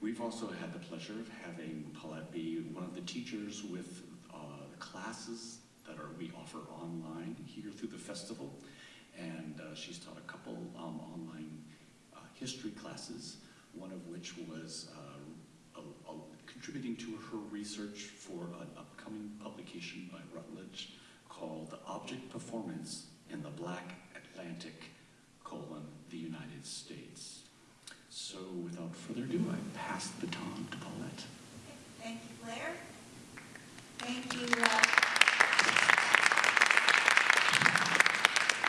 We've also had the pleasure of having Paulette be one of the teachers with uh, classes that are we offer online here through the festival. And uh, she's taught a couple um, online uh, history classes, one of which was uh, a, a, contributing to her research for an upcoming publication by Routledge called Object Performance in the Black Atlantic, colon, the United States. So without further ado, I pass the baton to Paulette. Thank you, Claire. Thank you, uh,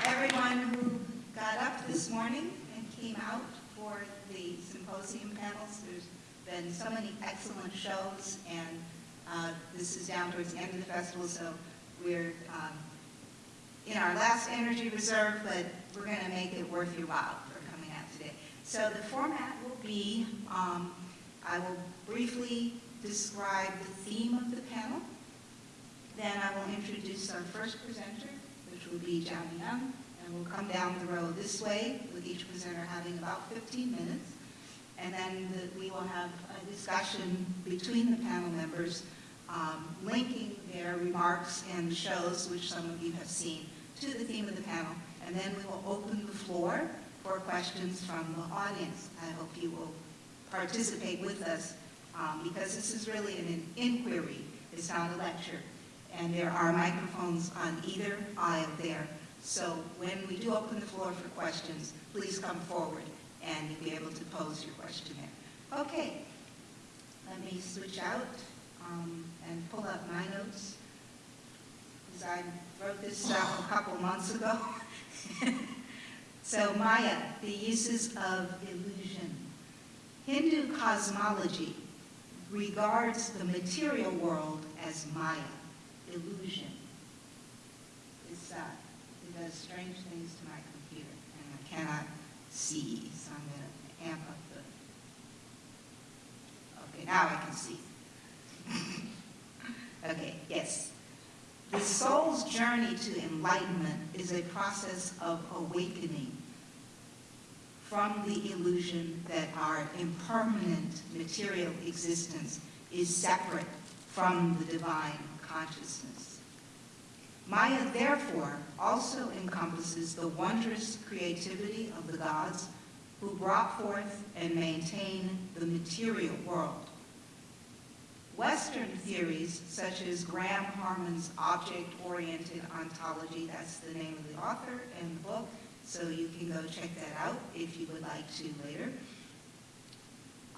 everyone who got up this morning and came out for the symposium panels. There's been so many excellent shows, and uh, this is down towards the end of the festival, so we're um, in our last energy reserve, but we're going to make it worth your while for coming out today. So the format will be, um, I will briefly describe the theme of the panel. Then I will introduce our first presenter, which will be Jani Young, and we'll come down the row this way with each presenter having about 15 minutes. And then the, we will have a discussion between the panel members um, linking their remarks and shows, which some of you have seen, to the theme of the panel. And then we will open the floor for questions from the audience. I hope you will participate with us um, because this is really an inquiry. It's not a lecture. And there are microphones on either aisle there. So when we do open the floor for questions, please come forward and you'll be able to pose your question there. Okay, let me switch out um, and pull up my notes because I wrote this stuff a couple months ago. so Maya, the uses of illusion. Hindu cosmology regards the material world as Maya, illusion. It's, uh, it does strange things to my computer, and I cannot see, so I'm going to amp up the... Okay, now I can see. okay, yes. The soul's journey to enlightenment is a process of awakening from the illusion that our impermanent material existence is separate from the divine consciousness. Maya, therefore, also encompasses the wondrous creativity of the gods who brought forth and maintain the material world. Western theories, such as Graham Harman's object-oriented ontology, that's the name of the author and the book, so you can go check that out if you would like to later.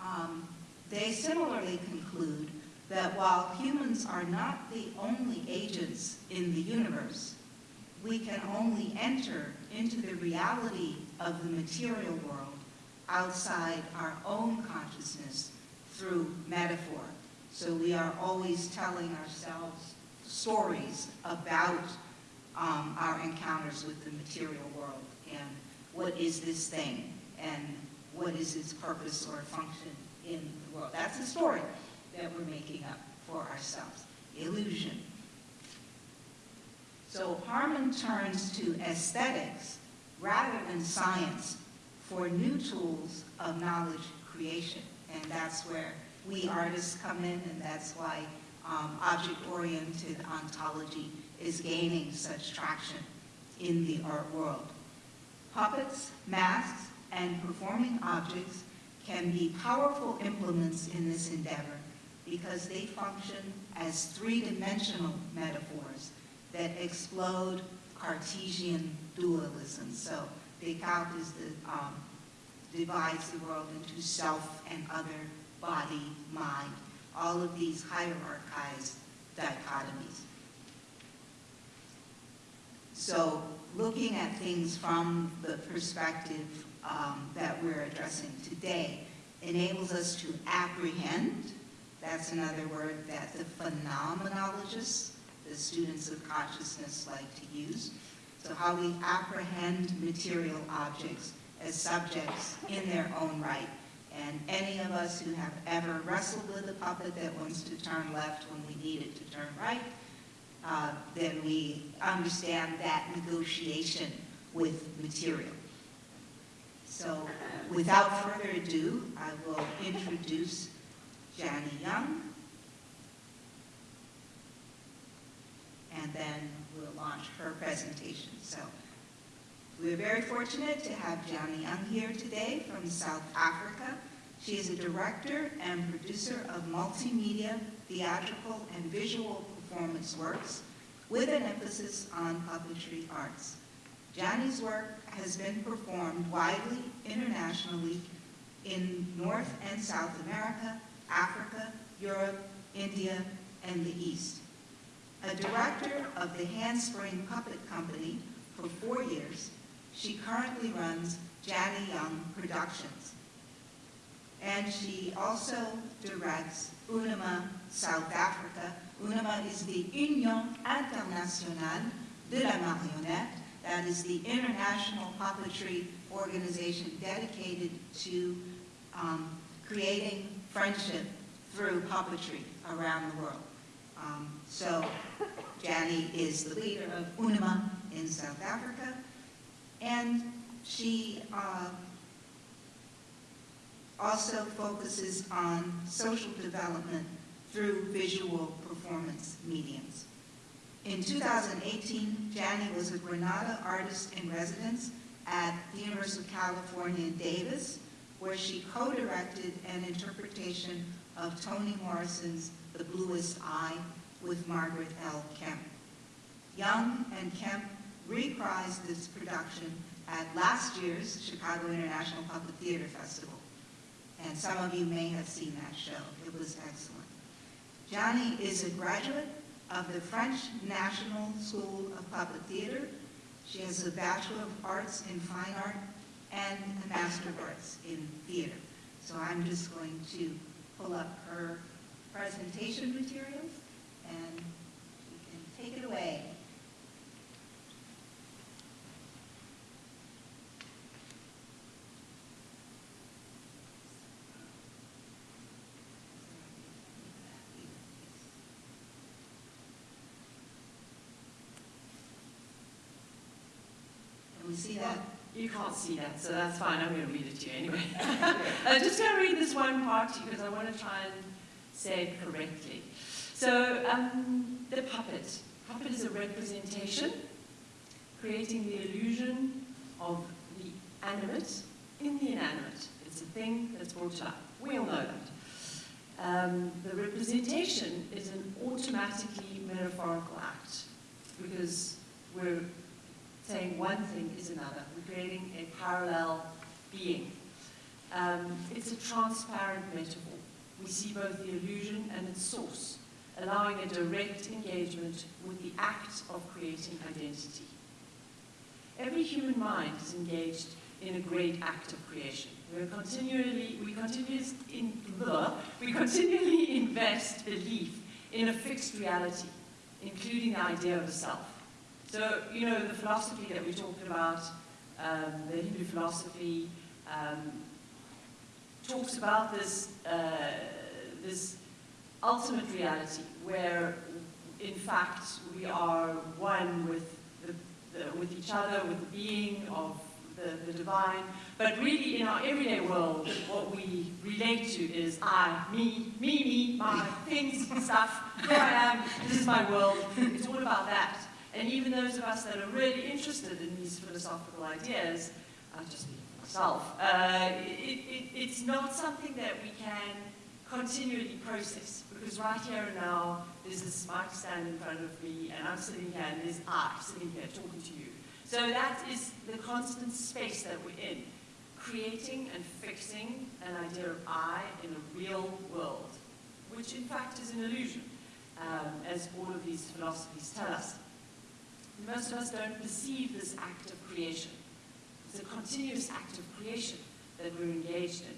Um, they similarly conclude that while humans are not the only agents in the universe, we can only enter into the reality of the material world outside our own consciousness through metaphor. So we are always telling ourselves stories about um, our encounters with the material world and what is this thing and what is its purpose or function in the world. That's the story that we're making up for ourselves. Illusion. So Harman turns to aesthetics rather than science for new tools of knowledge creation. And that's where we artists come in, and that's why um, object-oriented ontology is gaining such traction in the art world. Puppets, masks, and performing objects can be powerful implements in this endeavor because they function as three-dimensional metaphors that explode Cartesian dualism. So Descartes is the, um, divides the world into self and other, body, mind, all of these hierarchized dichotomies. So looking at things from the perspective um, that we're addressing today enables us to apprehend, that's another word that the phenomenologists, the students of consciousness like to use, so how we apprehend material objects as subjects in their own right. And any of us who have ever wrestled with a puppet that wants to turn left when we need it to turn right, uh, then we understand that negotiation with material. So without further ado, I will introduce Jani Young. And then we'll launch her presentation. So we're very fortunate to have Jani Young here today from South Africa. She is a director and producer of multimedia, theatrical, and visual performance works with an emphasis on puppetry arts. Jani's work has been performed widely internationally in North and South America, Africa, Europe, India, and the East. A director of the Handspring Puppet Company for four years, she currently runs Jani Young Productions. And she also directs UNIMA South Africa. UNIMA is the Union Internationale de la Marionnette, that is the international puppetry organization dedicated to um, creating friendship through puppetry around the world. Um, so Jani is the leader of UNIMA in South Africa, and she uh, also focuses on social development through visual performance mediums. In 2018, Jani was a Granada artist in residence at the University of California, Davis, where she co-directed an interpretation of Toni Morrison's The Bluest Eye with Margaret L. Kemp. Young and Kemp reprised this production at last year's Chicago International Puppet Theater Festival. And some of you may have seen that show. It was excellent. Jani is a graduate of the French National School of Puppet Theater. She has a Bachelor of Arts in Fine Art and a Master of Arts in Theater. So I'm just going to pull up her presentation materials and you can take it away. Can see that? You can't see that, so that's fine. I'm going to read it to you anyway. I'm just going to read this one part to you because I want to try and say it correctly. So, um, the puppet. Puppet is a representation, creating the illusion of the animate in the inanimate. It's a thing that's brought up. We all know that. Um, the representation is an automatically metaphorical act because we're saying one thing is another. We're creating a parallel being. Um, it's a transparent metaphor. We see both the illusion and its source, allowing a direct engagement with the act of creating identity. Every human mind is engaged in a great act of creation. We're continually, we, continues in, we continually invest belief in a fixed reality, including the idea of a self. So, you know, the philosophy that we talked about, um, the Hindu philosophy, um, talks about this, uh, this ultimate reality where, in fact, we are one with, the, the, with each other, with the being of the, the divine. But really, in our everyday world, what we relate to is I, me, me, me, my things, stuff, here I am, this is my world. It's all about that. And even those of us that are really interested in these philosophical ideas, I'll just speak for myself, uh, it, it, it's not something that we can continually process because right here and now, there's this mic stand in front of me and I'm sitting here and there's I sitting here talking to you. So that is the constant space that we're in, creating and fixing an idea of I in a real world, which in fact is an illusion, um, as all of these philosophies tell us. Most of us don't perceive this act of creation. It's a continuous act of creation that we're engaged in.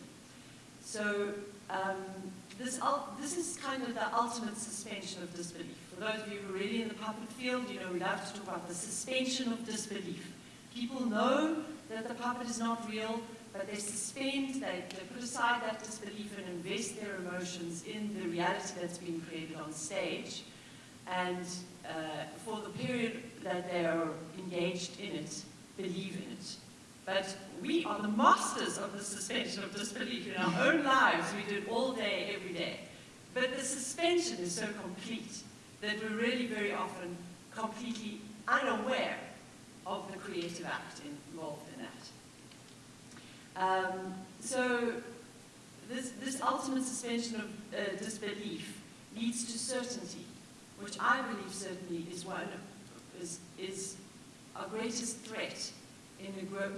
So um, this, this is kind of the ultimate suspension of disbelief. For those of you who are really in the puppet field, you know we love to talk about the suspension of disbelief. People know that the puppet is not real, but they suspend, they, they put aside that disbelief and invest their emotions in the reality that's being created on stage. And uh, for the period that they are engaged in it, believe in it. But we are the masters of the suspension of disbelief. In our own lives, we do it all day, every day. But the suspension is so complete that we're really very often completely unaware of the creative act involved in that. Um, so this, this ultimate suspension of uh, disbelief leads to certainty, which I believe certainly is one is, is our greatest threat in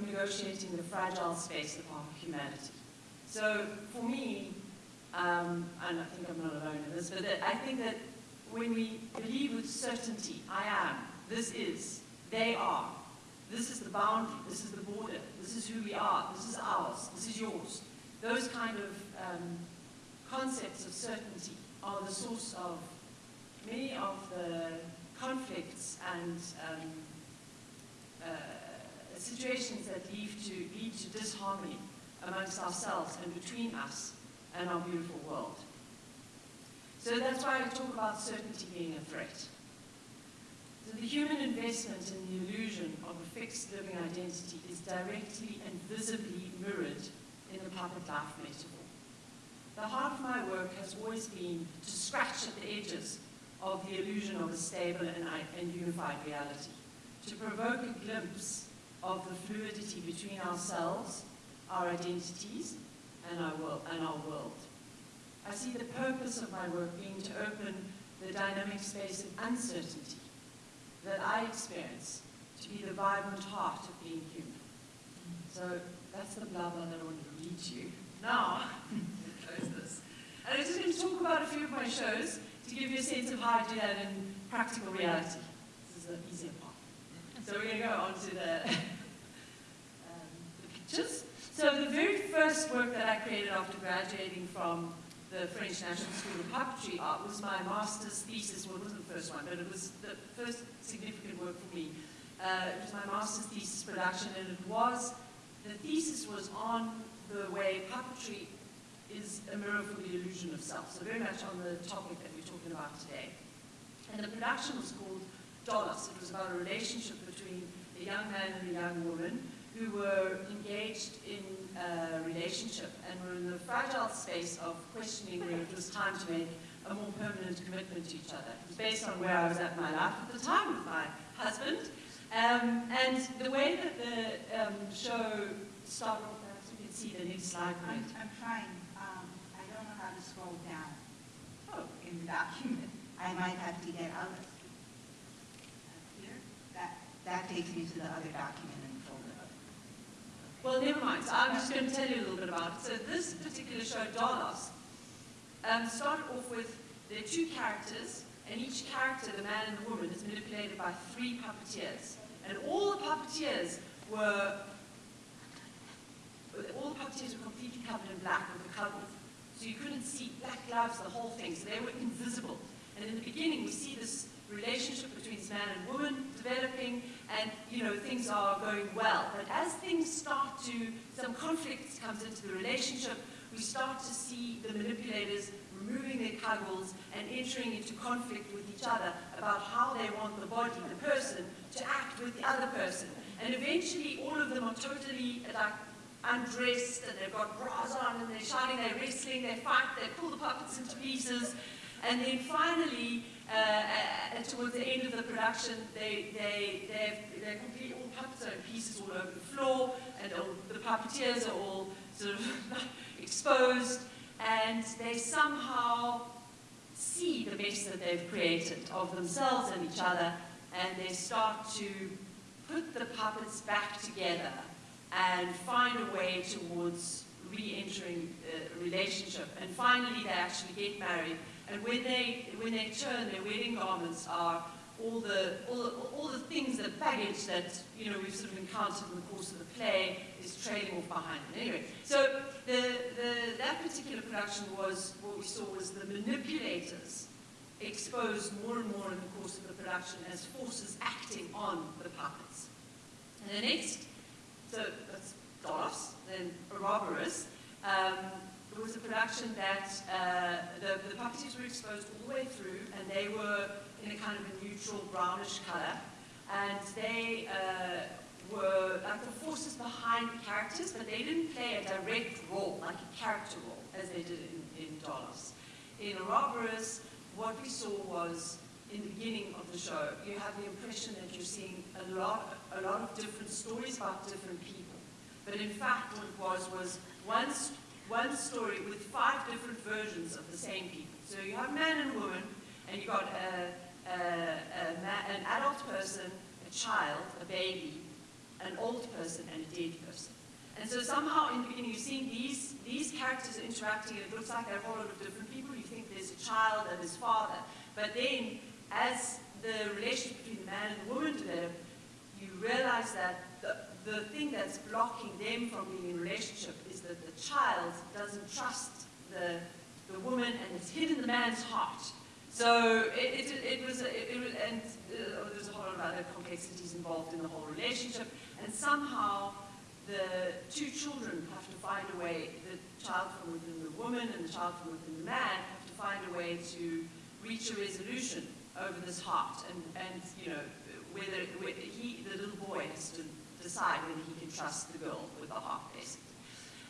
negotiating the fragile space of our humanity. So for me, um, and I think I'm not alone in this, but I think that when we believe with certainty, I am, this is, they are, this is the boundary, this is the border, this is who we are, this is ours, this is yours. Those kind of um, concepts of certainty are the source of many of the conflicts and um, uh, situations that lead to, lead to disharmony amongst ourselves and between us and our beautiful world. So that's why I talk about certainty being a threat. So the human investment in the illusion of a fixed living identity is directly and visibly mirrored in the puppet life metaphor. The heart of my work has always been to scratch at the edges of the illusion of a stable and, and unified reality, to provoke a glimpse of the fluidity between ourselves, our identities, and our, world, and our world. I see the purpose of my work being to open the dynamic space of uncertainty that I experience to be the vibrant heart of being human. So that's the blah blah that I wanted to read to you. Now, close this. And I'm just going to talk about a few of my shows to give you a sense of how I do that in practical reality. This is the easier part. So we're going to go on to the, um, the pictures. So the very first work that I created after graduating from the French National School of Puppetry Art was my master's thesis. Well, it wasn't the first one, but it was the first significant work for me. Uh, it was my master's thesis production, and it was, the thesis was on the way puppetry is a mirror for the illusion of self. So very much on the topic that talking about today. And the production was called Dolos. It was about a relationship between a young man and a young woman who were engaged in a relationship and were in the fragile space of questioning whether it was time to make a more permanent commitment to each other. It was based on where I was at in my life at the time with my husband. Um, and the way that the um, show started off, perhaps we can see the next slide. I'm, I'm trying. Um, I don't know how to scroll down. In the document. I might have to get out of here. That, that takes me to the other document in the folder. Well, never mind. So I'm just going to tell you a little bit about it. So this particular show, Dolos, um, started off with there are two characters, and each character, the man and the woman, is manipulated by three puppeteers. And all the puppeteers were all the puppeteers were completely covered in black with the cagoules. So you couldn't see black gloves, the whole thing, so they were invisible. And in the beginning, we see this relationship between man and woman developing, and you know things are going well. But as things start to, some conflict comes into the relationship, we start to see the manipulators removing their cagoules and entering into conflict with each other about how they want the body, the person, to act with the other person. And eventually, all of them are totally like undressed and they've got bras on and they're shouting, they're wrestling, they fight, they pull the puppets into pieces. And then finally, uh, uh, towards the end of the production, they, they, they've, they're complete, all puppets are in pieces all over the floor, and all, the puppeteers are all sort of exposed, and they somehow see the mess that they've created of themselves and each other, and they start to put the puppets back together and find a way towards re-entering a relationship. And finally, they actually get married. And when they, when they turn, their wedding garments are all the, all, the, all the things, the baggage that you know, we've sort of encountered in the course of the play is trailing off behind them. Anyway, so the, the, that particular production was, what we saw was the manipulators exposed more and more in the course of the production as forces acting on the puppets. And the next so that's Dolos, then Ouroboros. Um, it was a production that uh, the, the puppeteers were exposed all the way through, and they were in a kind of a neutral brownish color. And they uh, were like the forces behind the characters, but they didn't play a direct role, like a character role, as they did in, in Dolos. In Ouroboros, what we saw was, in the beginning of the show, you have the impression that you're seeing a lot, a lot of different stories about different people. But in fact, what it was, was one, one story with five different versions of the same people. So you have man and woman, and you got a, a, a an adult person, a child, a baby, an old person, and a dead person. And so somehow in the beginning you're seeing these, these characters interacting, and it looks like they're a whole lot of different people. You think there's a child and his father. But then, as the relationship between the man and the woman develop, you realize that the, the thing that's blocking them from being in relationship is that the child doesn't trust the, the woman and it's hidden the man's heart. So it, it, it was, it, it and uh, there's a whole lot of other complexities involved in the whole relationship, and somehow the two children have to find a way, the child from within the woman and the child from within the man have to find a way to reach a resolution over this heart, and, and you know, whether, whether he, the little boy has to decide whether he can trust the girl with the heart, basically.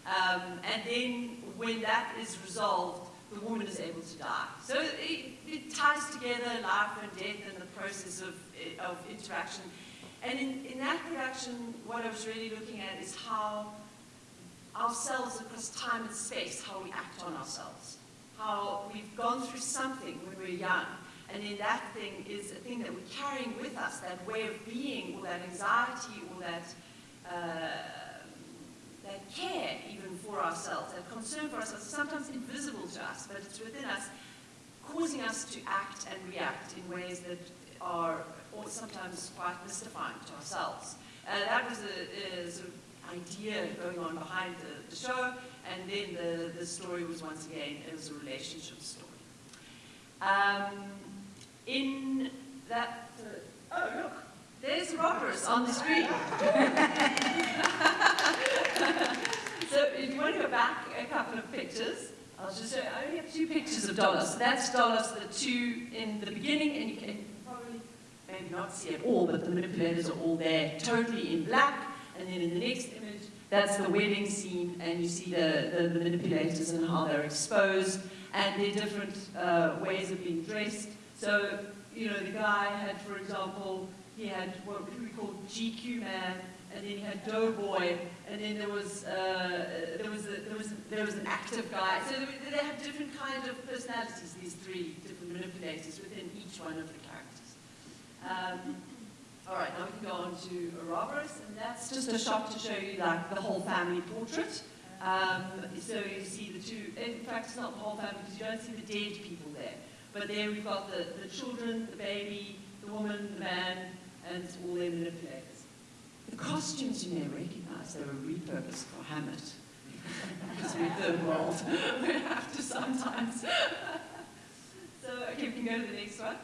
Um, and then when that is resolved, the woman is able to die. So it, it ties together life and death and the process of, of interaction. And in, in that production, what I was really looking at is how ourselves across time and space, how we act on ourselves. How we've gone through something when we're young, and in that thing is a thing that we're carrying with us, that way of being, or that anxiety, or that, uh, that care even for ourselves, that concern for ourselves, sometimes invisible to us, but it's within us, causing us to act and react in ways that are or sometimes quite mystifying to ourselves. Uh, that was a, a sort of idea going on behind the, the show, and then the, the story was once again, it was a relationship story. Um, in that, uh, oh look, there's Ouroboros on the screen. so if you want to go back a couple of pictures, I'll just show you, I only have two pictures of Dolos. That's Dolos, the two in the beginning, and you can probably maybe not see it all, but the manipulators are all there, totally in black. And then in the next image, that's the wedding scene, and you see the, the, the manipulators and how they're exposed, and their different uh, ways of being dressed. So, you know, the guy had, for example, he had what we call GQ man, and then he had Doughboy, and then there was uh, there was a, there was there was an active guy. So they, they have different kind of personalities. These three different manipulators within each one of the characters. Um, all right, now we can go on to Ouroboros, and that's just a shot to show you like the whole family portrait. Um, so you see the two. In fact, it's not the whole family because you don't see the dead people there. But there we've got the, the children, the baby, the woman, the man, and all their manipulators. The costumes you may recognize, they were repurposed for Hamlet. because we're third world. we have to sometimes. so, okay, we can go to the next one.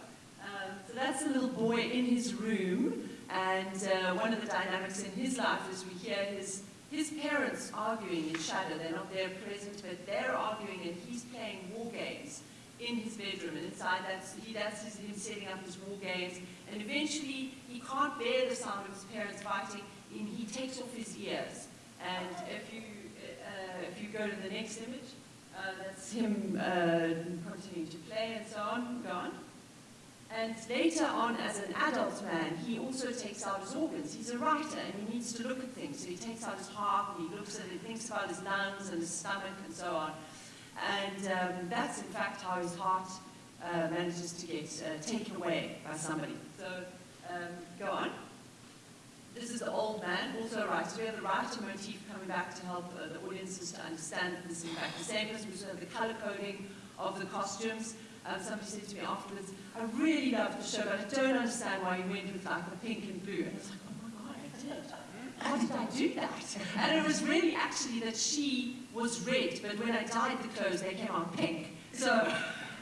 Um, so that's the little boy in his room, and uh, one of the dynamics in his life is we hear his, his parents arguing in shadow. They're not there present, but they're arguing, and he's playing war games in his bedroom, and inside that's, he, that's his, him setting up his war games, and eventually he can't bear the sound of his parents fighting, and he takes off his ears. And if you, uh, if you go to the next image, uh, that's him uh, continuing to play and so on, go on. And later on, as an adult man, he also takes out his organs. He's a writer and he needs to look at things. So he takes out his heart and he looks at it, thinks about his lungs and his stomach and so on. And um, that's in fact how his heart uh, manages to get uh, taken away by somebody. So um, go on. This is the old man, also a writer. We have the writer motif coming back to help uh, the audiences to understand this is in fact the same person. We also have the color coding of the costumes. Um, somebody said to me afterwards, I really loved the show, but I don't understand why you went with like the pink and blue. And I was like, oh my God, I did. How did I do that? And it was really actually that she was red, but when I dyed the clothes, they came out pink. So,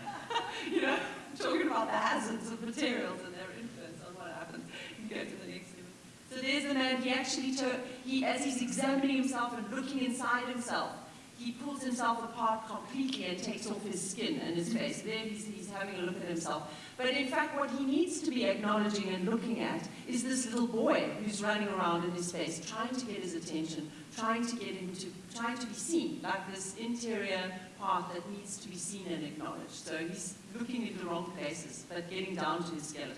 you know, talking about the hazards of materials and their influence on what happens. You go to the next image. So there's the man, he actually took, he, as he's examining himself and looking inside himself, he pulls himself apart completely and takes off his skin and his face. There he's, he's having a look at himself. But in fact, what he needs to be acknowledging and looking at is this little boy who's running around in his face, trying to get his attention, trying to get him to, trying to be seen, like this interior part that needs to be seen and acknowledged. So he's looking in the wrong places, but getting down to his skeleton.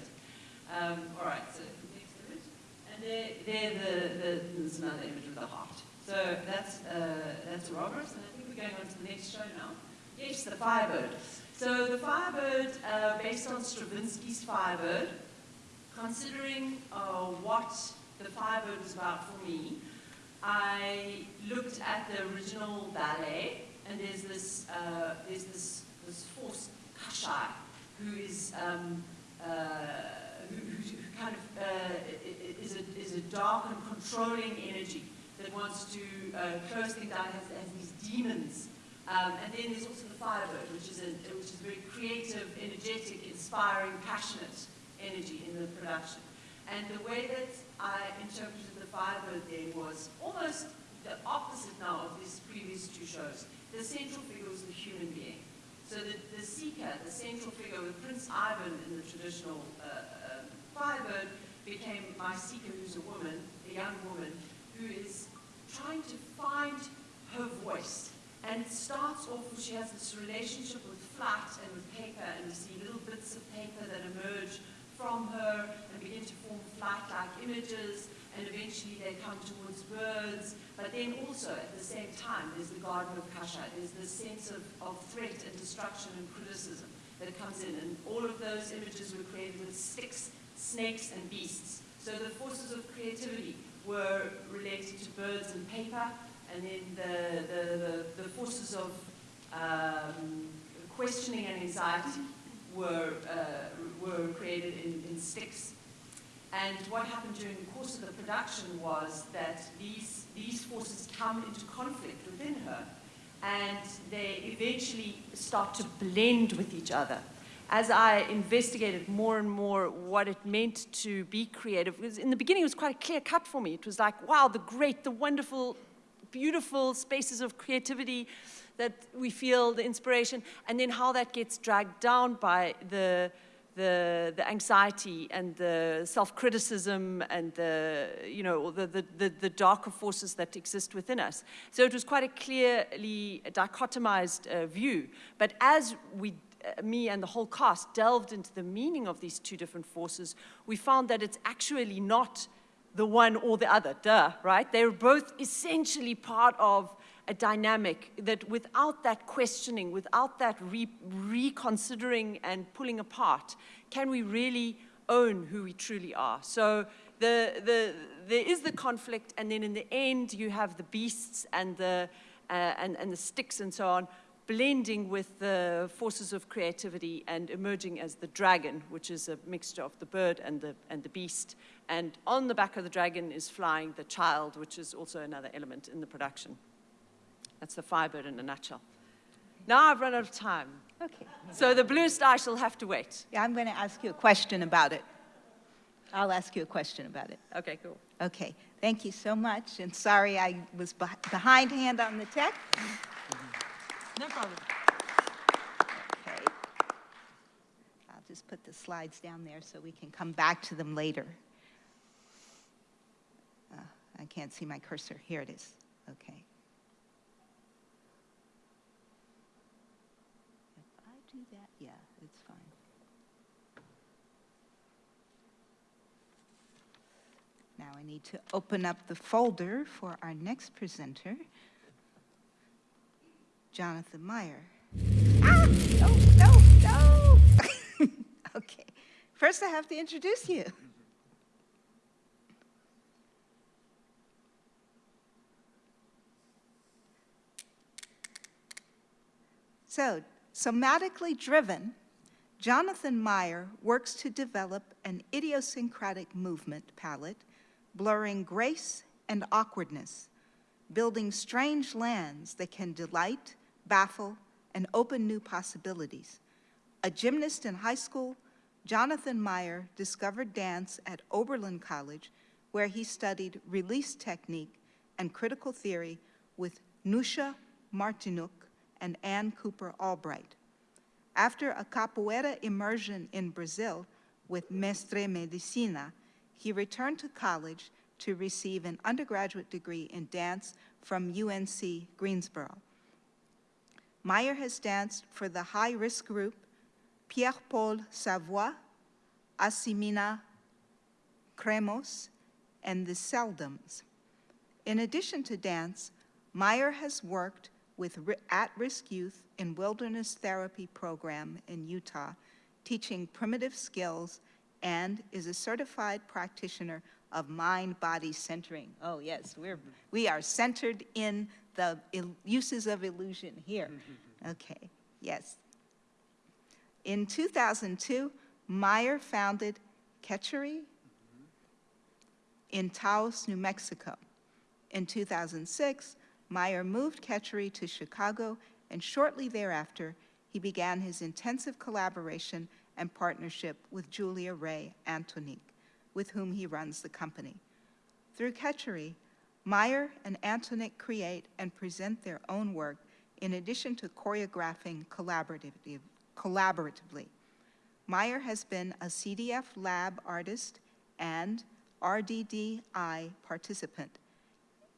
Um, all right, so next image. And there, there the, the, there's another image of the heart. So that's, uh, that's Robert, and I think we're going on to the next show now. Yes, the Firebird. So the Firebird, uh, based on Stravinsky's Firebird, considering uh, what the Firebird was about for me, I looked at the original ballet, and there's this, uh, there's this, this force, Kashchei, who is um, uh, who, who kind of uh, is, a, is a dark and controlling energy that wants to uh, close things down, has, has these demons. Um, and then there's also the Firebird, which is, a, which is very creative, energetic, inspiring, passionate energy in the production. And the way that I interpreted the Firebird then was almost the opposite now of these previous two shows. The central figure was the human being. So the, the seeker, the central figure with Prince Ivan in the traditional uh, uh, Firebird became my seeker who's a woman, a young woman, who is trying to find her voice. And it starts off she has this relationship with flat and with paper, and you see little bits of paper that emerge from her and begin to form flight-like images, and eventually they come towards birds. But then also, at the same time, there's the Garden of Kashchei. There's this sense of, of threat and destruction and criticism that comes in. And all of those images were created with sticks, snakes, and beasts. So the forces of creativity were related to birds and paper, and then the, the, the, forces of um, questioning and anxiety were, uh, were created in, in sticks. And what happened during the course of the production was that these, these forces come into conflict within her, and they eventually start to blend with each other. As I investigated more and more what it meant to be creative, because in the beginning it was quite a clear cut for me. It was like, wow, the great, the wonderful, beautiful spaces of creativity that we feel, the inspiration, and then how that gets dragged down by the, the, the anxiety and the self-criticism and the, you know, the, the, the, darker forces that exist within us. So it was quite a clearly dichotomized uh, view. But as we, uh, me and the whole cast delved into the meaning of these two different forces, we found that it's actually not the one or the other, duh, right? They're both essentially part of a dynamic that without that questioning, without that re reconsidering and pulling apart, can we really own who we truly are? So the, the, there is the conflict, and then in the end, you have the beasts and the, uh, and, and the sticks and so on, blending with the forces of creativity and emerging as the dragon, which is a mixture of the bird and the, and the beast. And on the back of the dragon is flying the child, which is also another element in the production. That's the Firebird in a nutshell. Now I've run out of time. Okay. So the blue star shall have to wait. Yeah, I'm going to ask you a question about it. I'll ask you a question about it. Okay, cool. Okay, thank you so much, and sorry I was beh- behindhand on the tech. No problem. Okay. I'll just put the slides down there so we can come back to them later. I can't see my cursor. Here it is. Okay. If I do that, yeah, it's fine. Now I need to open up the folder for our next presenter, Jonathan Meyer. Ah, no, no, no. okay. First, I have to introduce you. So, somatically driven, Jonathan Meyer works to develop an idiosyncratic movement palette, blurring grace and awkwardness, building strange lands that can delight, baffle, and open new possibilities. A gymnast in high school, Jonathan Meyer discovered dance at Oberlin College, where he studied release technique and critical theory with Nusha Martynuk and Ann Cooper Albright. After a capoeira immersion in Brazil with Mestre Medicina, he returned to college to receive an undergraduate degree in dance from UNC Greensboro. Meyer has danced for the high-risk group Pierre-Paul Savoie, Asimina Chremos, and the Seldoms. In addition to dance, Meyer has worked with at-risk youth in wilderness therapy program in Utah, teaching primitive skills, and is a certified practitioner of mind-body centering. Oh yes, we're we are centered in the uses of illusion here. Mm-hmm. Okay, yes. In 2002, Meyer founded Khecari mm-hmm. in Taos, New Mexico. In 2006, Meyer moved Khecari to Chicago, and shortly thereafter, he began his intensive collaboration and partnership with Julia Rae Antonick, with whom he runs the company. Through Khecari, Meyer and Antonique create and present their own work in addition to choreographing collaboratively. Meyer has been a CDF lab artist and RDDI participant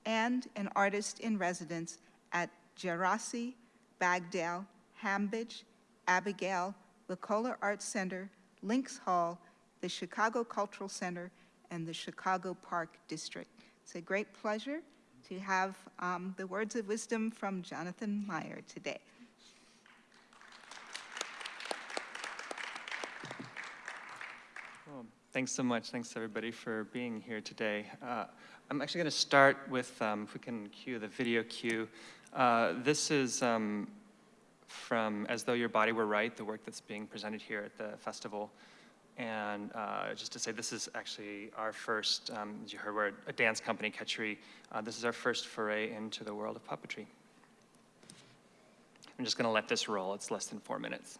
and an artist in residence at Gerasi, Ragdale, Hambidge, Abigail, Lacola Arts Center, Links Hall, the Chicago Cultural Center, and the Chicago Park District. It's a great pleasure to have um, the words of wisdom from Jonathan Meyer today. Well, thanks so much. Thanks everybody for being here today. Uh, I'm actually going to start with, um, if we can cue the video cue. Uh, this is um, from As Though Your Body Were Right, the work that's being presented here at the festival. And uh, just to say, this is actually our first, um, as you heard, we're a dance company, Khecari. Uh, this is our first foray into the world of puppetry. I'm just going to let this roll. It's less than four minutes.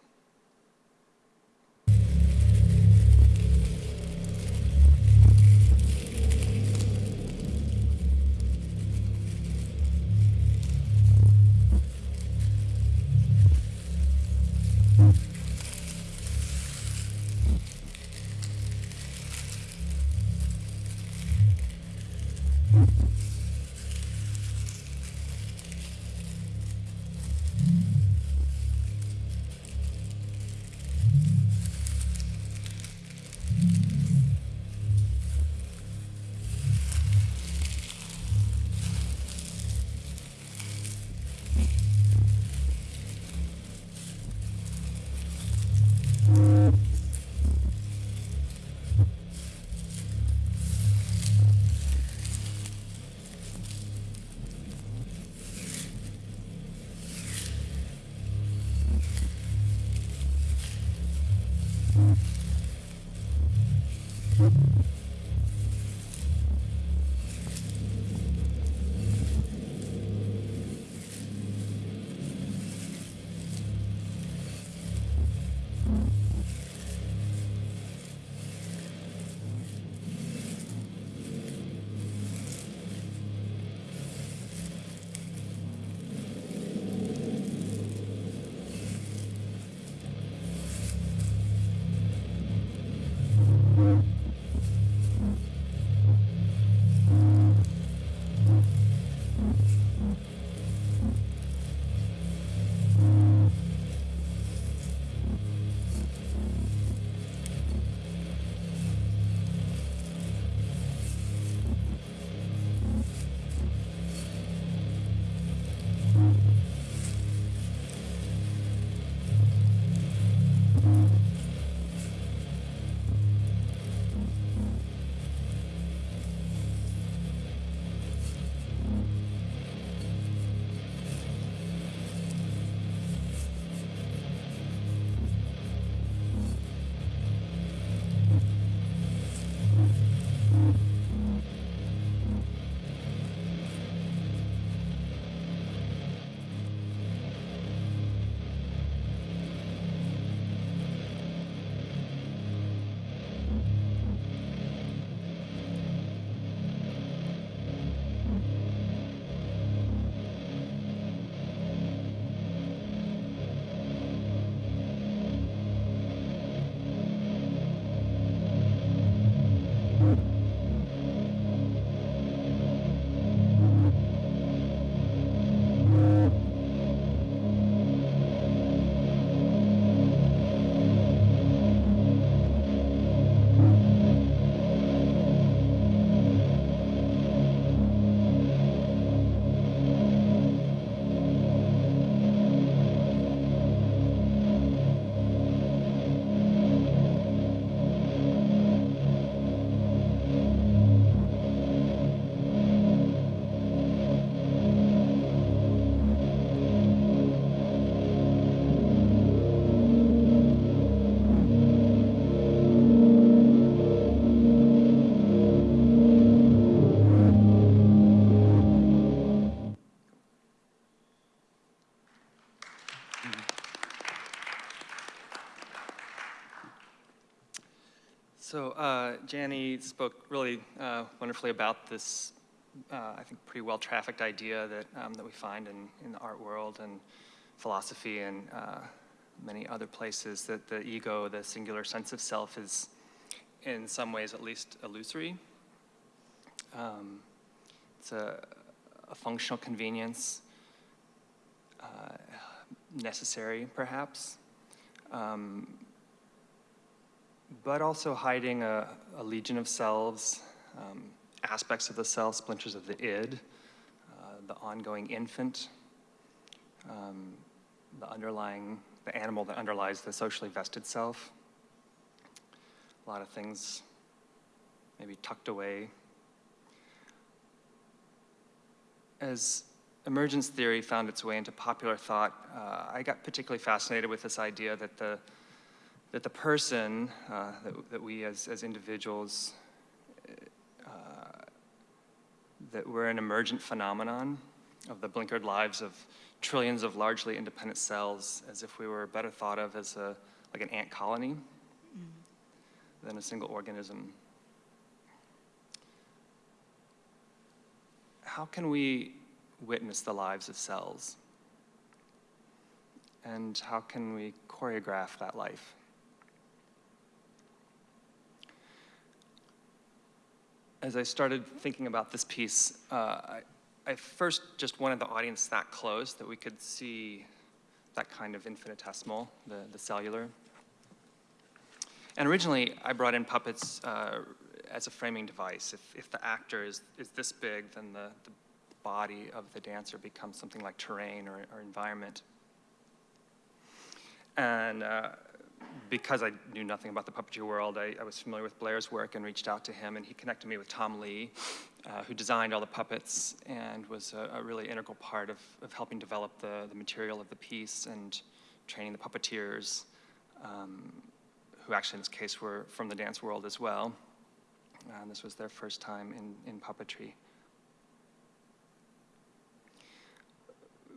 So uh, Jani spoke really uh, wonderfully about this, uh, I think, pretty well-trafficked idea that, um, that we find in, in the art world and philosophy and uh, many other places, that the ego, the singular sense of self, is in some ways at least illusory. Um, it's a, a functional convenience, uh, necessary perhaps. Um, but also hiding a, a legion of selves, um, aspects of the self, splinters of the id, uh, the ongoing infant, um, the underlying, the animal that underlies the socially vested self. A lot of things maybe tucked away. As emergence theory found its way into popular thought, uh, I got particularly fascinated with this idea that the that the person, uh, that, that, we as, as individuals, uh, that we're an emergent phenomenon of the blinkered lives of trillions of largely independent cells, as if we were better thought of as a, like an ant colony mm. than a single organism. How can we witness the lives of cells? And how can we choreograph that life? As I started thinking about this piece, uh, I, I, first just wanted the audience that close that we could see that kind of infinitesimal, the, the cellular. And originally, I brought in puppets uh, as a framing device. If, if the actor is, is this big, then the, the body of the dancer becomes something like terrain or, or environment. And uh, because I knew nothing about the puppetry world, I, I, was familiar with Blair's work and reached out to him, and he connected me with Tom Lee, uh, who designed all the puppets and was a, a really integral part of, of, helping develop the, the material of the piece and training the puppeteers, um, who actually in this case were from the dance world as well. And this was their first time in, in puppetry.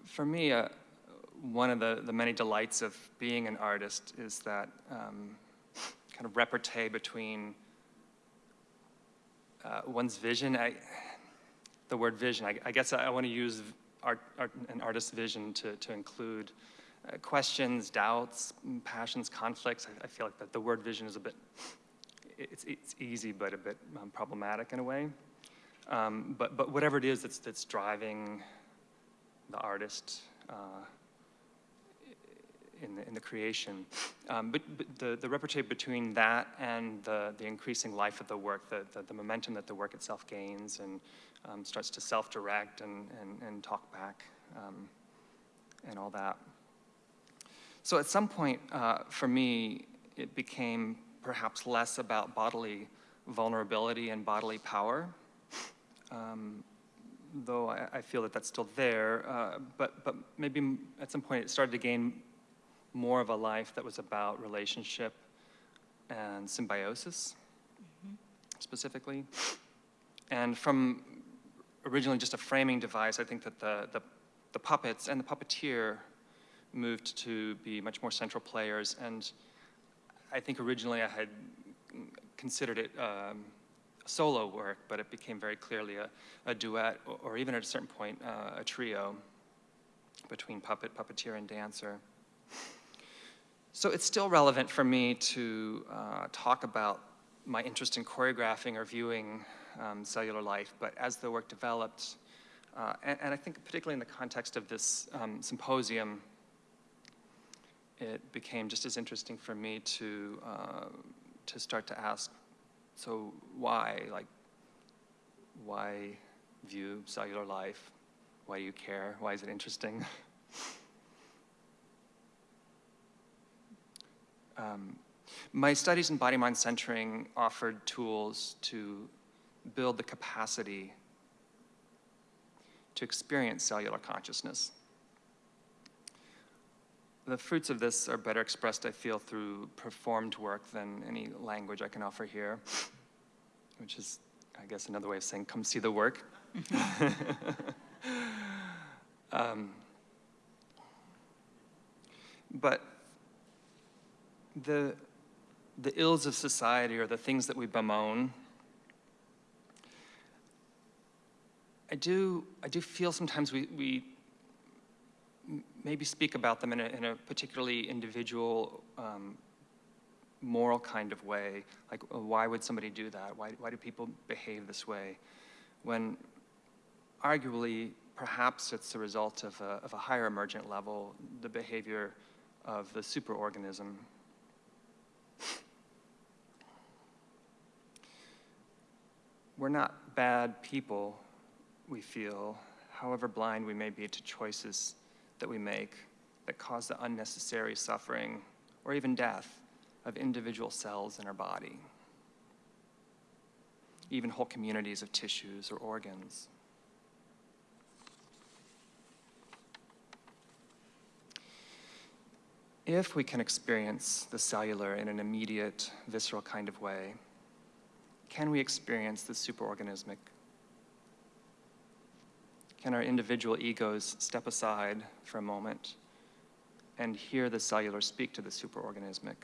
For me, uh, one of the, the many delights of being an artist is that um, kind of repartee between uh, one's vision. I, the word vision, I, I guess I, I want to use art, art, an artist's vision to, to include uh, questions, doubts, passions, conflicts. I, I feel like that the word vision is a bit, it's, it's easy but a bit um, problematic in a way. Um, but, but whatever it is that's, that's driving the artist, uh, in the, in the creation. Um, but, but, the, the repartee between that and the, the increasing life of the work, the, the, the momentum that the work itself gains and um, starts to self-direct and, and, and talk back um, and all that. So at some point, uh, for me, it became perhaps less about bodily vulnerability and bodily power, um, though I, I, feel that that's still there. Uh, but, but maybe at some point it started to gain more of a life that was about relationship and symbiosis, mm-hmm. specifically. And from originally just a framing device, I think that the, the, the, puppets and the puppeteer moved to be much more central players. And I think originally I had considered it um, solo work, but it became very clearly a, a duet, or, or, even at a certain point, uh, a trio between puppet, puppeteer, and dancer. So it's still relevant for me to uh, talk about my interest in choreographing or viewing um, cellular life, but as the work developed, uh, and, and, I think particularly in the context of this um, symposium, it became just as interesting for me to, uh, to start to ask, so why, like, why view cellular life? Why do you care? Why is it interesting? Um, my studies in body-mind centering offered tools to build the capacity to experience cellular consciousness. The fruits of this are better expressed, I feel, through performed work than any language I can offer here, which is, I guess, another way of saying, come see the work. um, but the, the ills of society or the things that we bemoan, I do, I do feel sometimes we, we maybe speak about them in a, in a particularly individual, um, moral kind of way. Like, uh, why would somebody do that? Why, why do people behave this way? When arguably, perhaps it's the result of a, of a higher emergent level, the behavior of the superorganism. We're not bad people, we feel, however blind we may be to choices that we make that cause the unnecessary suffering or even death of individual cells in our body, even whole communities of tissues or organs. If we can experience the cellular in an immediate, visceral kind of way, can we experience the superorganismic? Can our individual egos step aside for a moment and hear the cellular speak to the superorganismic?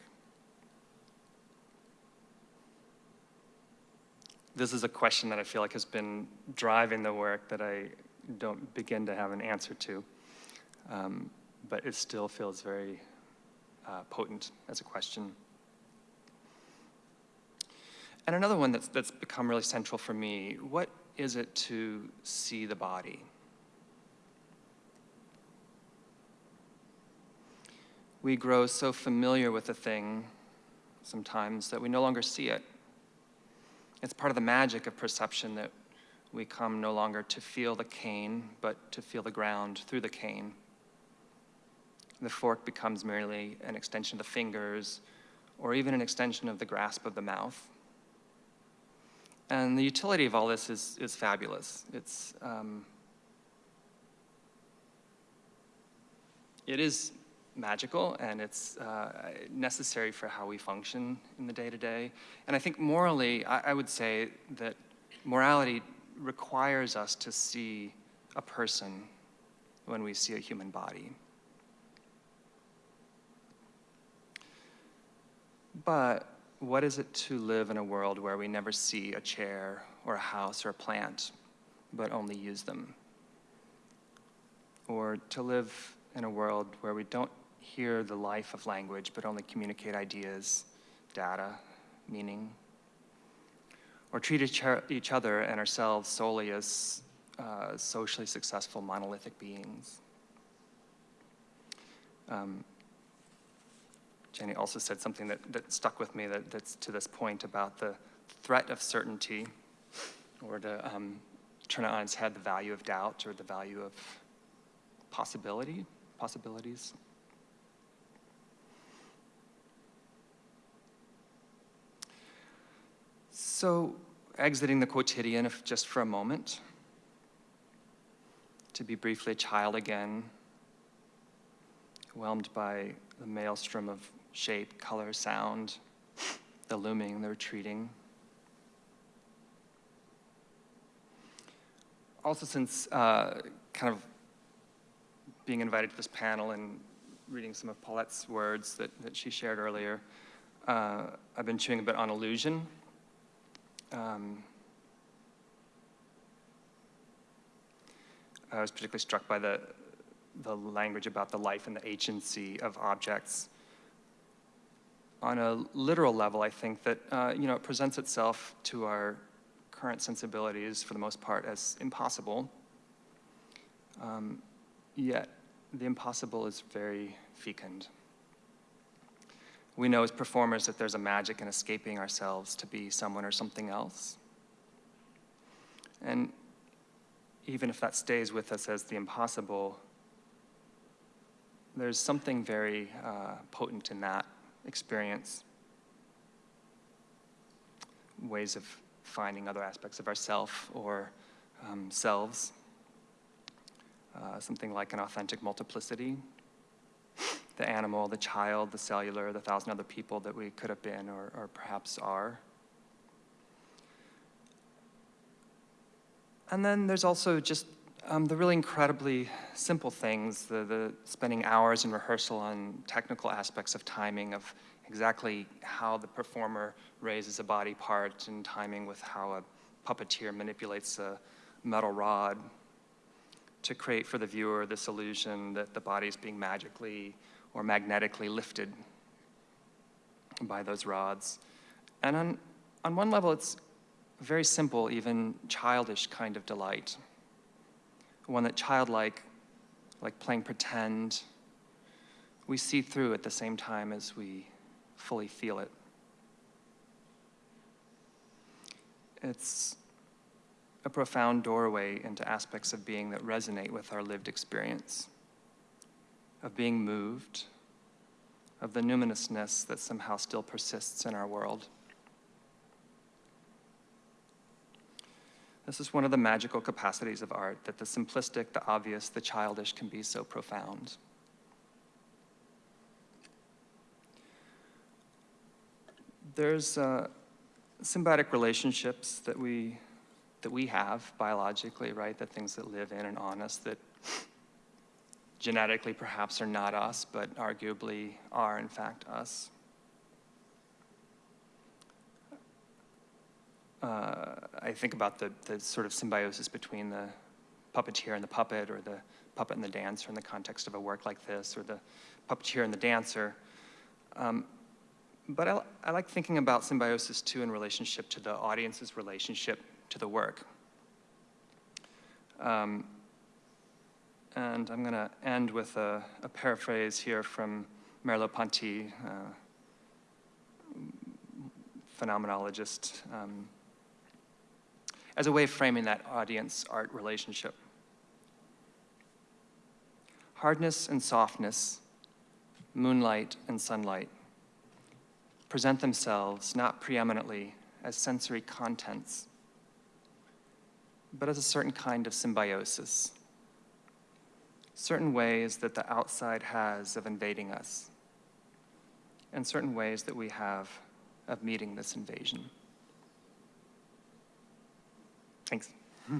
This is a question that I feel like has been driving the work that I don't begin to have an answer to, um, but it still feels very uh, potent as a question. And another one that's, that's become really central for me what is it to see the body? We grow so familiar with a thing sometimes that we no longer see it. It's part of the magic of perception that we come no longer to feel the cane, but to feel the ground through the cane. The fork becomes merely an extension of the fingers, or even an extension of the grasp of the mouth. And the utility of all this is, is fabulous. It's, um, it is magical and it's uh, necessary for how we function in the day to day. And I think morally, I, I would say that morality requires us to see a person when we see a human body. But what is it to live in a world where we never see a chair or a house or a plant, but only use them? Or to live in a world where we don't hear the life of language, but only communicate ideas, data, meaning? Or treat each, other and ourselves solely as uh, socially successful monolithic beings? Um, Jani also said something that, that stuck with me that, that's to this point about the threat of certainty, or to um, turn it on its head, the value of doubt or the value of possibility, possibilities. So, exiting the quotidian if just for a moment, to be briefly a child again, whelmed by the maelstrom of shape, color, sound, the looming, the retreating. Also, since uh, kind of being invited to this panel and reading some of Paulette's words that, that she shared earlier, uh, I've been chewing a bit on illusion. Um, I was particularly struck by the, the language about the life and the agency of objects. On a literal level, I think that uh, you know it presents itself to our current sensibilities, for the most part, as impossible. Um, yet, the impossible is very fecund. We know as performers that there's a magic in escaping ourselves to be someone or something else. And even if that stays with us as the impossible, there's something very uh, potent in that experience. Ways of finding other aspects of ourself or um, selves. Uh, something like an authentic multiplicity. The animal, the child, the cellular, the thousand other people that we could have been or, or perhaps are. And then there's also just um, the really incredibly simple things, the, the spending hours in rehearsal on technical aspects of timing, of exactly how the performer raises a body part and timing with how a puppeteer manipulates a metal rod to create for the viewer this illusion that the body is being magically or magnetically lifted by those rods. And on, on one level, it's a very simple, even childish kind of delight. One that childlike, like playing pretend, we see through at the same time as we fully feel it. It's a profound doorway into aspects of being that resonate with our lived experience, of being moved, of the numinousness that somehow still persists in our world. This is one of the magical capacities of art, that the simplistic, the obvious, the childish can be so profound. There's uh, symbiotic relationships that we, that we have biologically, right? The things that live in and on us that genetically perhaps are not us, but arguably are in fact us. Uh, I think about the, the sort of symbiosis between the puppeteer and the puppet, or the puppet and the dancer in the context of a work like this, or the puppeteer and the dancer. Um, but I, I like thinking about symbiosis too in relationship to the audience's relationship to the work. Um, and I'm going to end with a, a, paraphrase here from Merleau-Ponty, uh, phenomenologist, um, as a way of framing that audience-art relationship. Hardness and softness, moonlight and sunlight, present themselves not preeminently as sensory contents, but as a certain kind of symbiosis, certain ways that the outside has of invading us, and certain ways that we have of meeting this invasion. Thanks.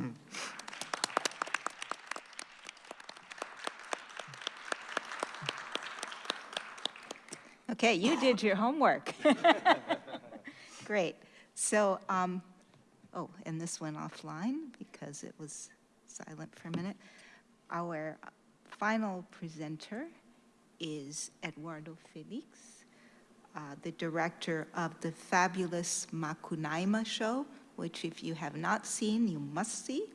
Okay, you did your homework. Great. So, um, oh, and this went offline because it was silent for a minute. Our final presenter is Eduardo Felix, uh, the director of the fabulous Macunaíma show, which if you have not seen, you must see.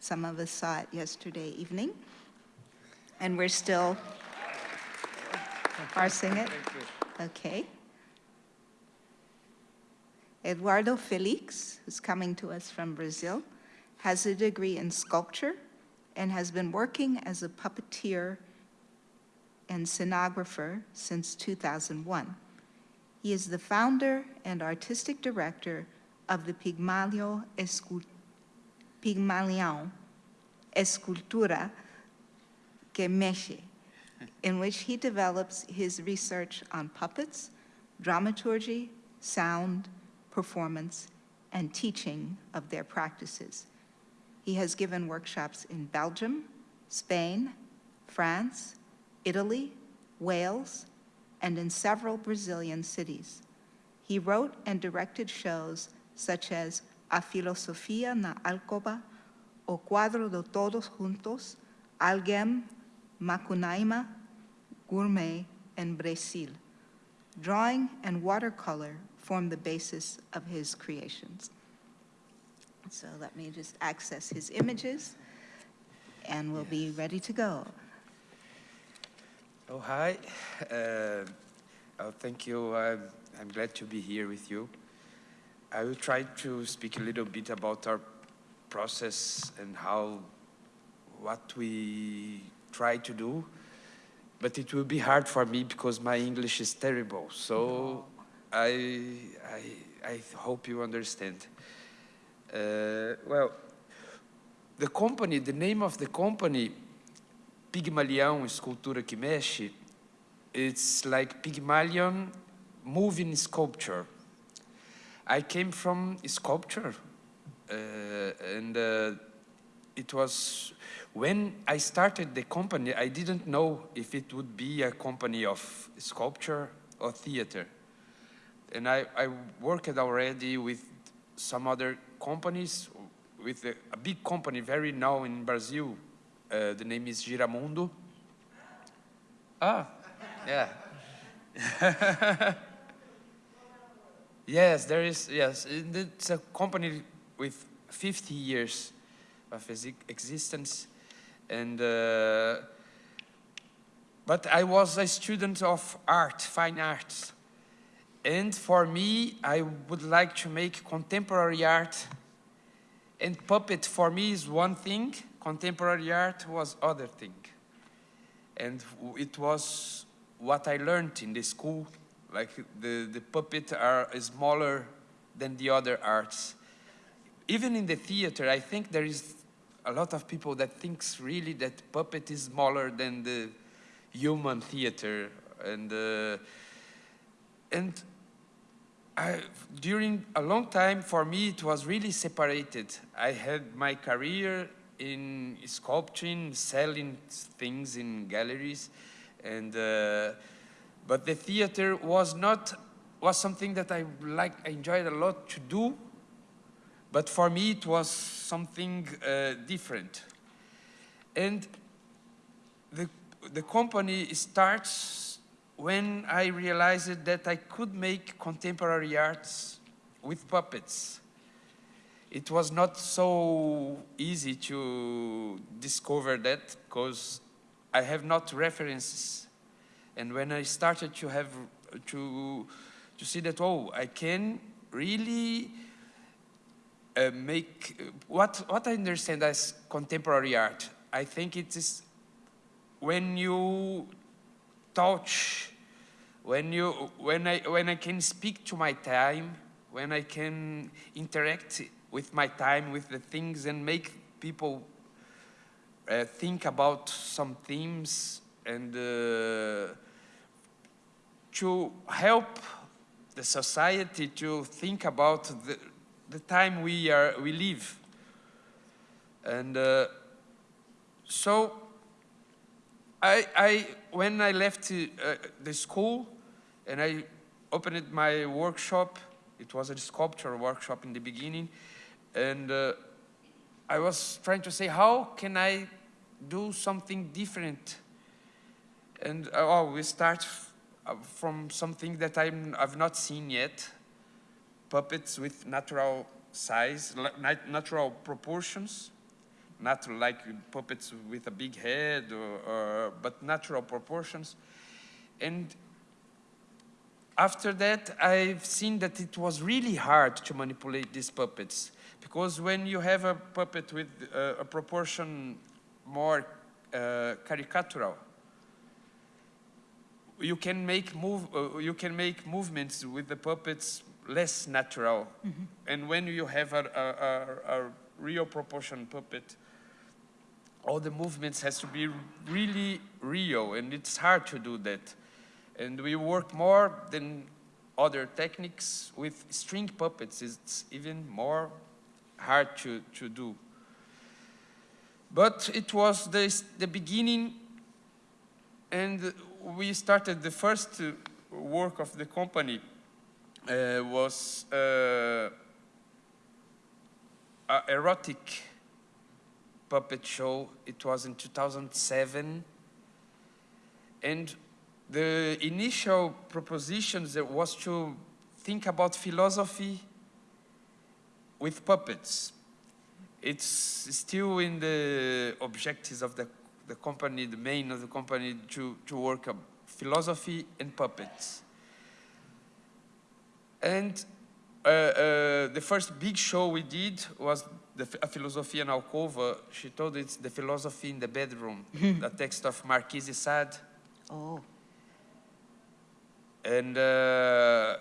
Some of us saw it yesterday evening. And we're still parsing it. Okay. Eduardo Felix, who's coming to us from Brazil, has a degree in sculpture and has been working as a puppeteer and scenographer since 2001. He is the founder and artistic director of the Pigmalion Escultura que Mexe, in which he develops his research on puppets, dramaturgy, sound, performance, and teaching of their practices. He has given workshops in Belgium, Spain, France, Italy, Wales, and in several Brazilian cities. He wrote and directed shows such as A Filosofia na Alcova, O Quadro de Todos Juntos, Alguém, Macunaíma, Gourmet, and Brecil. Drawing and watercolor form the basis of his creations. So let me just access his images, and we'll be ready to go. Oh, hi. Uh, oh, thank you. I'm, I'm glad to be here with you. I will try to speak a little bit about our process and how, what we try to do, but it will be hard for me because my English is terrible. So I, I, I hope you understand. Uh, well, the company, the name of the company, Pigmalion Escultura que Mexe, it's like Pygmalion moving sculpture. I came from sculpture, uh, and uh, it was when I started the company, I didn't know if it would be a company of sculpture or theater. And I, I worked already with some other companies, with a, a big company very now in Brazil. Uh, the name is Giramundo. Ah, yeah. yes, there is, yes. It's a company with 50 years of existence. And, uh, but I was a student of art, fine arts. And for me, I would like to make contemporary art. And puppet for me is one thing, contemporary art was other thing. And it was what I learned in the school. Like the, the puppet are smaller than the other arts. Even in the theater, I think there is a lot of people that thinks really that puppet is smaller than the human theater. And, uh, and I, during a long time, for me, it was really separated. I had my career in sculpting, selling things in galleries, and uh, but the theater was not was something that I like I enjoyed a lot to do. But for me, it was something uh, different, and the the company starts when I realized that I could make contemporary arts with puppets. It was not so easy to discover that because I have not references. And when I started to have to to see that oh, I can really uh, make what what I understand as contemporary art. I think it is when you touch when you when I when I can speak to my time, when I can interact with my time with the things and make people uh, think about some themes and uh, to help the society to think about the, the time we are we live and uh, so I, I, when I left uh, the school and I opened my workshop, it was a sculpture workshop in the beginning, and uh, I was trying to say, how can I do something different? And uh, oh, we start uh, from something that I'm, I've not seen yet, puppets with natural size, natural proportions. Not like puppets with a big head, or, or, but natural proportions. And after that, I've seen that it was really hard to manipulate these puppets. Because when you have a puppet with uh, a proportion more uh, caricatural, you can make move, uh, you can make movements with the puppets less natural. And when you have a, a, a, a real proportion puppet, all the movements has to be really real and it's hard to do that. And we work more than other techniques with string puppets. It's even more hard to, to do. But it was the, the beginning and we started the first uh, work of the company uh, was uh, erotic puppet show. It was in 2007. And the initial propositions there was to think about philosophy with puppets. It's still in the objectives of the, the company, the main of the company, to, to work on philosophy and puppets. And uh, uh, the first big show we did was the a Filosofia na Alcova. She told it's the philosophy in the bedroom, the text of Marquis de Sade. Oh, And uh,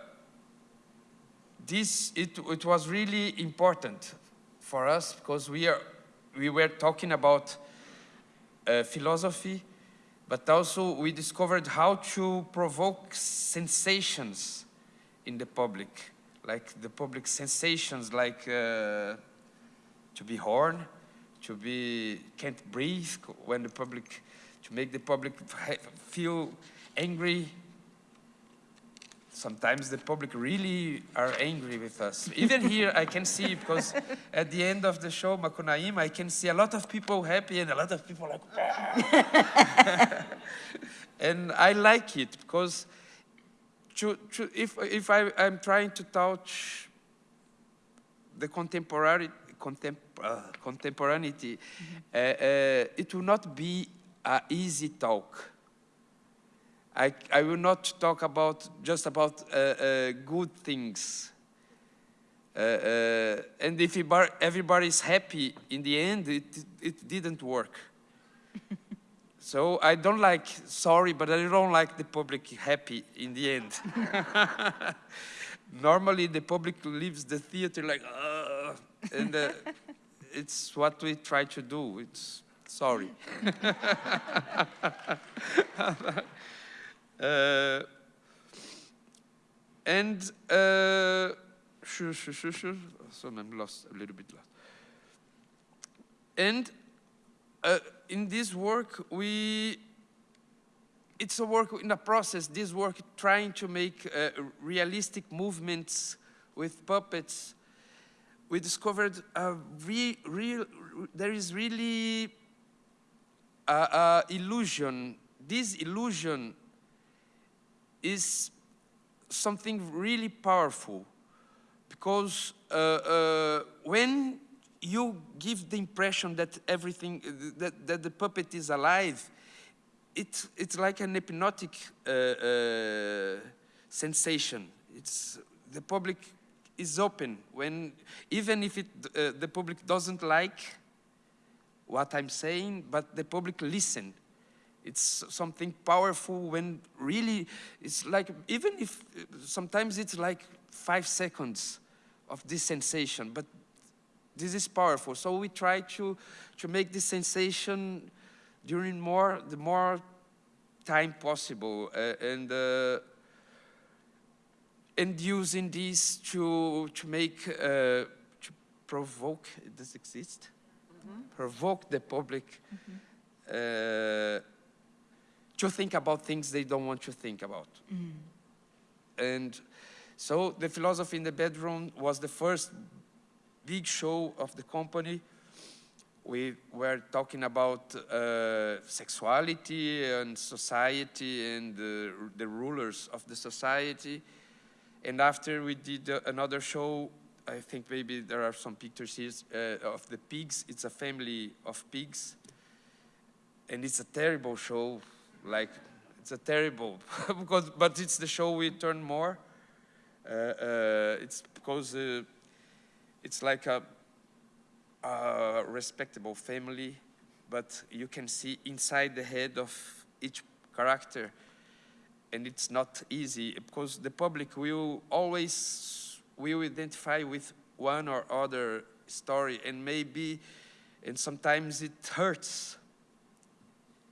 this, it, it was really important for us because we, are, we were talking about uh, philosophy, but also we discovered how to provoke sensations in the public, like the public sensations, like uh, to be horn, to be can't breathe when the public to make the public feel angry sometimes the public really are angry with us. Even here i can see because at the end of the show Macunaíma i can see a lot of people happy and a lot of people like and i like it because to, to, if, if I, i'm trying to touch the contemporary contem, uh, contemporaneity, uh, uh, it will not be an easy talk. I, I will not talk about just about uh, uh, good things. Uh, uh, and if everybody- is happy in the end, it, it didn't work. so I don't like sorry, but I don't like the public happy in the end. Normally, the public leaves the theater like, uh, and uh, it's what we try to do. It's sorry. Uh, and uh, sure, sure, sure, sure. So I'm lost a little bit lost. And uh, in this work, we it's a work in a process. This work trying to make uh, realistic movements with puppets. We discovered a re, real. There is really a, a illusion. This illusion is something really powerful because uh, uh, when you give the impression that everything that, that the puppet is alive it, it's like an hypnotic uh, uh, sensation. It's the public is open. When even if it, uh, the public doesn't like what i'm saying but the public listen it's something powerful when really it's like even if sometimes it's like five seconds of this sensation but this is powerful. So we try to to make this sensation during more the more time possible uh, and uh, and using this to to make uh, to provoke does exist? Provoke the public. Uh, to think about things they don't want to think about. And so the philosophy in the bedroom was the first big show of the company. We were talking about uh, sexuality and society and the, the rulers of the society. And after we did uh, another show, I think maybe there are some pictures here uh, of the pigs. It's a family of pigs. And it's a terrible show like it's a terrible because but it's the show we turn more uh, uh, it's because uh, it's like a, a respectable family but you can see inside the head of each character and it's not easy because the public will always will identify with one or other story and maybe and sometimes it hurts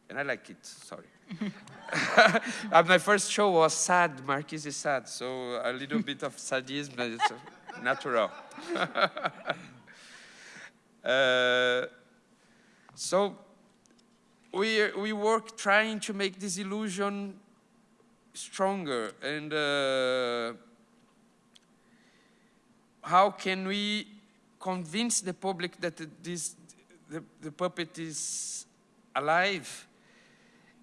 and I like it. Sorry. uh, my first show was sad. Marquis is sad, so a little bit of sadism but it's natural. uh, so we we work trying to make this illusion stronger, and uh, how can we convince the public that this the, the puppet is alive?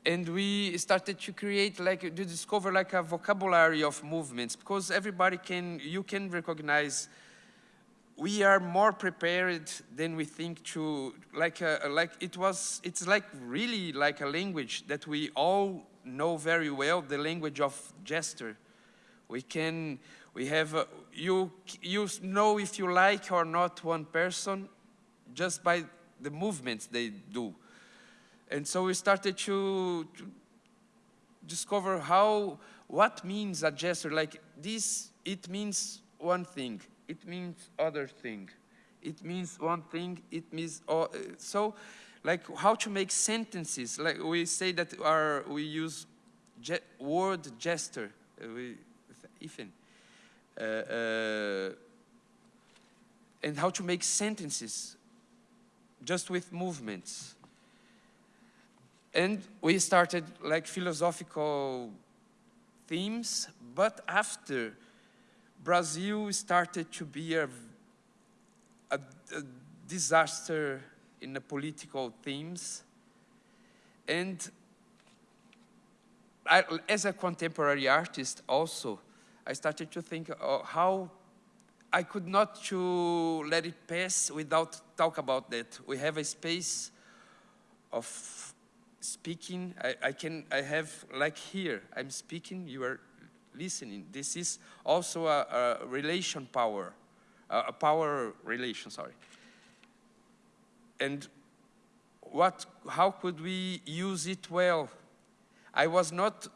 And we started to create like to discover like a vocabulary of movements because everybody can you can recognize we are more prepared than we think to like a, like it was it's like really like a language that we all know very well the language of gesture. We can we have a, you you know if you like or not one person just by the movements they do and so we started to, to, discover how, what means a gesture. Like this, it means one thing. It means other thing. It means one thing, it means, uh, so like how to make sentences. Like we say that our, we use ge word gesture, uh, we, Ethan. Uh, uh, and how to make sentences just with movements. And we started like philosophical themes, but after Brazil started to be a, a, a disaster in the political themes, and I, as a contemporary artist also, I started to think uh, how I could not to let it pass without talk about that. We have a space of speaking. I, I can, I have, like here, I'm speaking, you are listening. This is also a, a relation power, a, a power relation, sorry. And what, how could we use it well? I was not,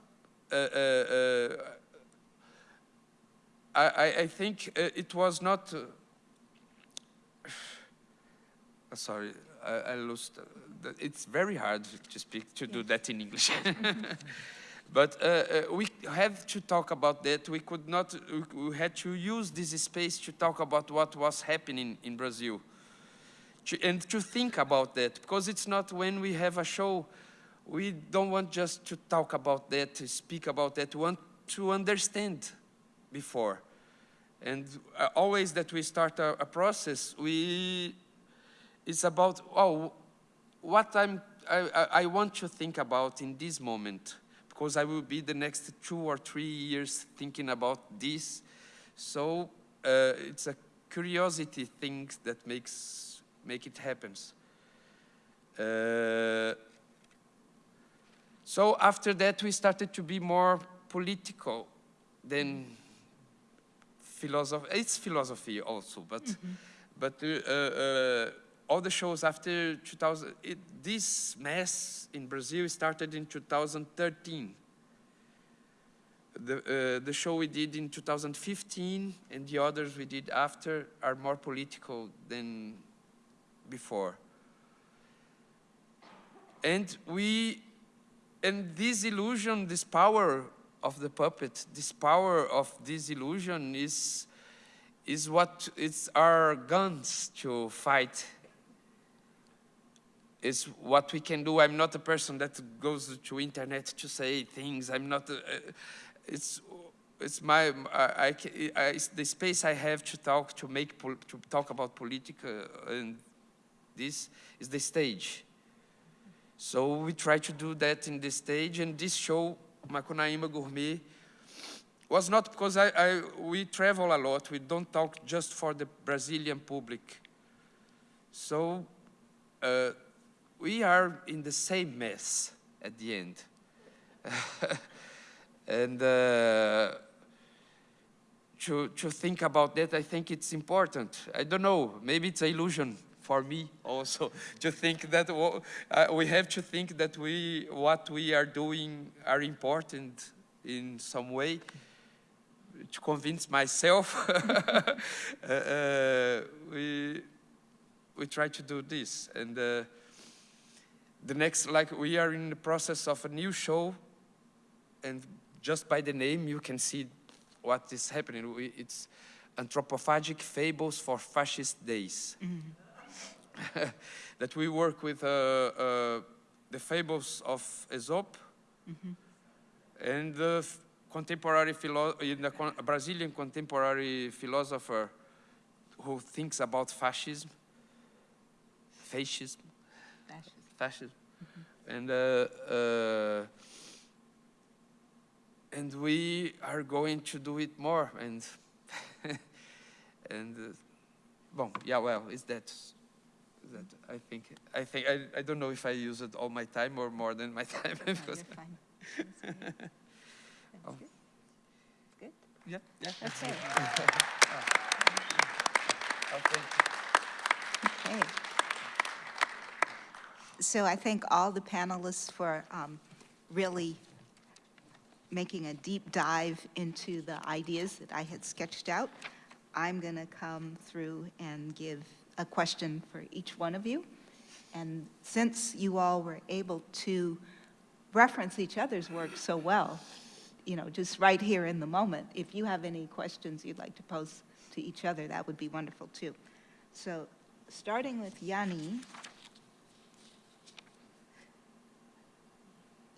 uh, uh, uh, I, I, think uh, it was not, uh, sorry, I, I lost, uh, it's very hard to speak, to do that in English. But uh, uh, we have to talk about that. We could not, we- we had to use this space to talk about what was happening in Brazil. To- And to think about that, because it's not when we have a show, we don't want just to talk about that, to speak about that, we want to understand before. And uh, always that we start a, a process, we, it's about, oh, what I'm, I, I- want to think about in this moment, because I will be the next two or three years thinking about this. So uh, it's a curiosity thing that makes make it happens. Uh, so after that, we started to be more political than philosophy. It's philosophy also, but but uh, uh, all the shows after 2000, it, this mess in Brazil started in 2013. The, uh, the show we did in 2015 and the others we did after are more political than before. And we, and this illusion, this power of the puppet, this power of this illusion is, is what it's our guns to fight. Is what we can do. I'm not a person that goes to internet to say things. I'm not. A, it's it's my I, I, I- it's the space I have to talk to make to talk about politics uh, and this is the stage. So we try to do that in the stage, and this show, Macunaíma Gourmet, was not because I, I, we travel a lot. We don't talk just for the Brazilian public. So uh, we are in the same mess at the end. and uh, to, to think about that, I think it's important. I don't know, maybe it's an illusion for me also to think that uh, we have to think that we, what we are doing are important in some way to convince myself. uh, uh, we, we try to do this. And uh, the next, like we are in the process of a new show and just by the name you can see what is happening. We, it's anthropophagic fables for fascist days. that we work with uh, uh, the fables of Aesop and the contemporary in the con- Brazilian contemporary philosopher who thinks about fascism, fascism, fascism, and uh, uh, and we are going to do it more and and uh, well yeah well is that that I think I think I, I don't know if I use it all my time or more than my time No, because you're fine. That's great. That's Oh. good. Good? yeah yeah Okay. oh, thank you. Okay. So I thank all the panelists for um, really making a deep dive into the ideas that I had sketched out. I'm going to come through and give a question for each one of you. And since you all were able to reference each other's work so well, you know, just right here in the moment, if you have any questions you'd like to pose to each other, that would be wonderful too. So starting with Jani,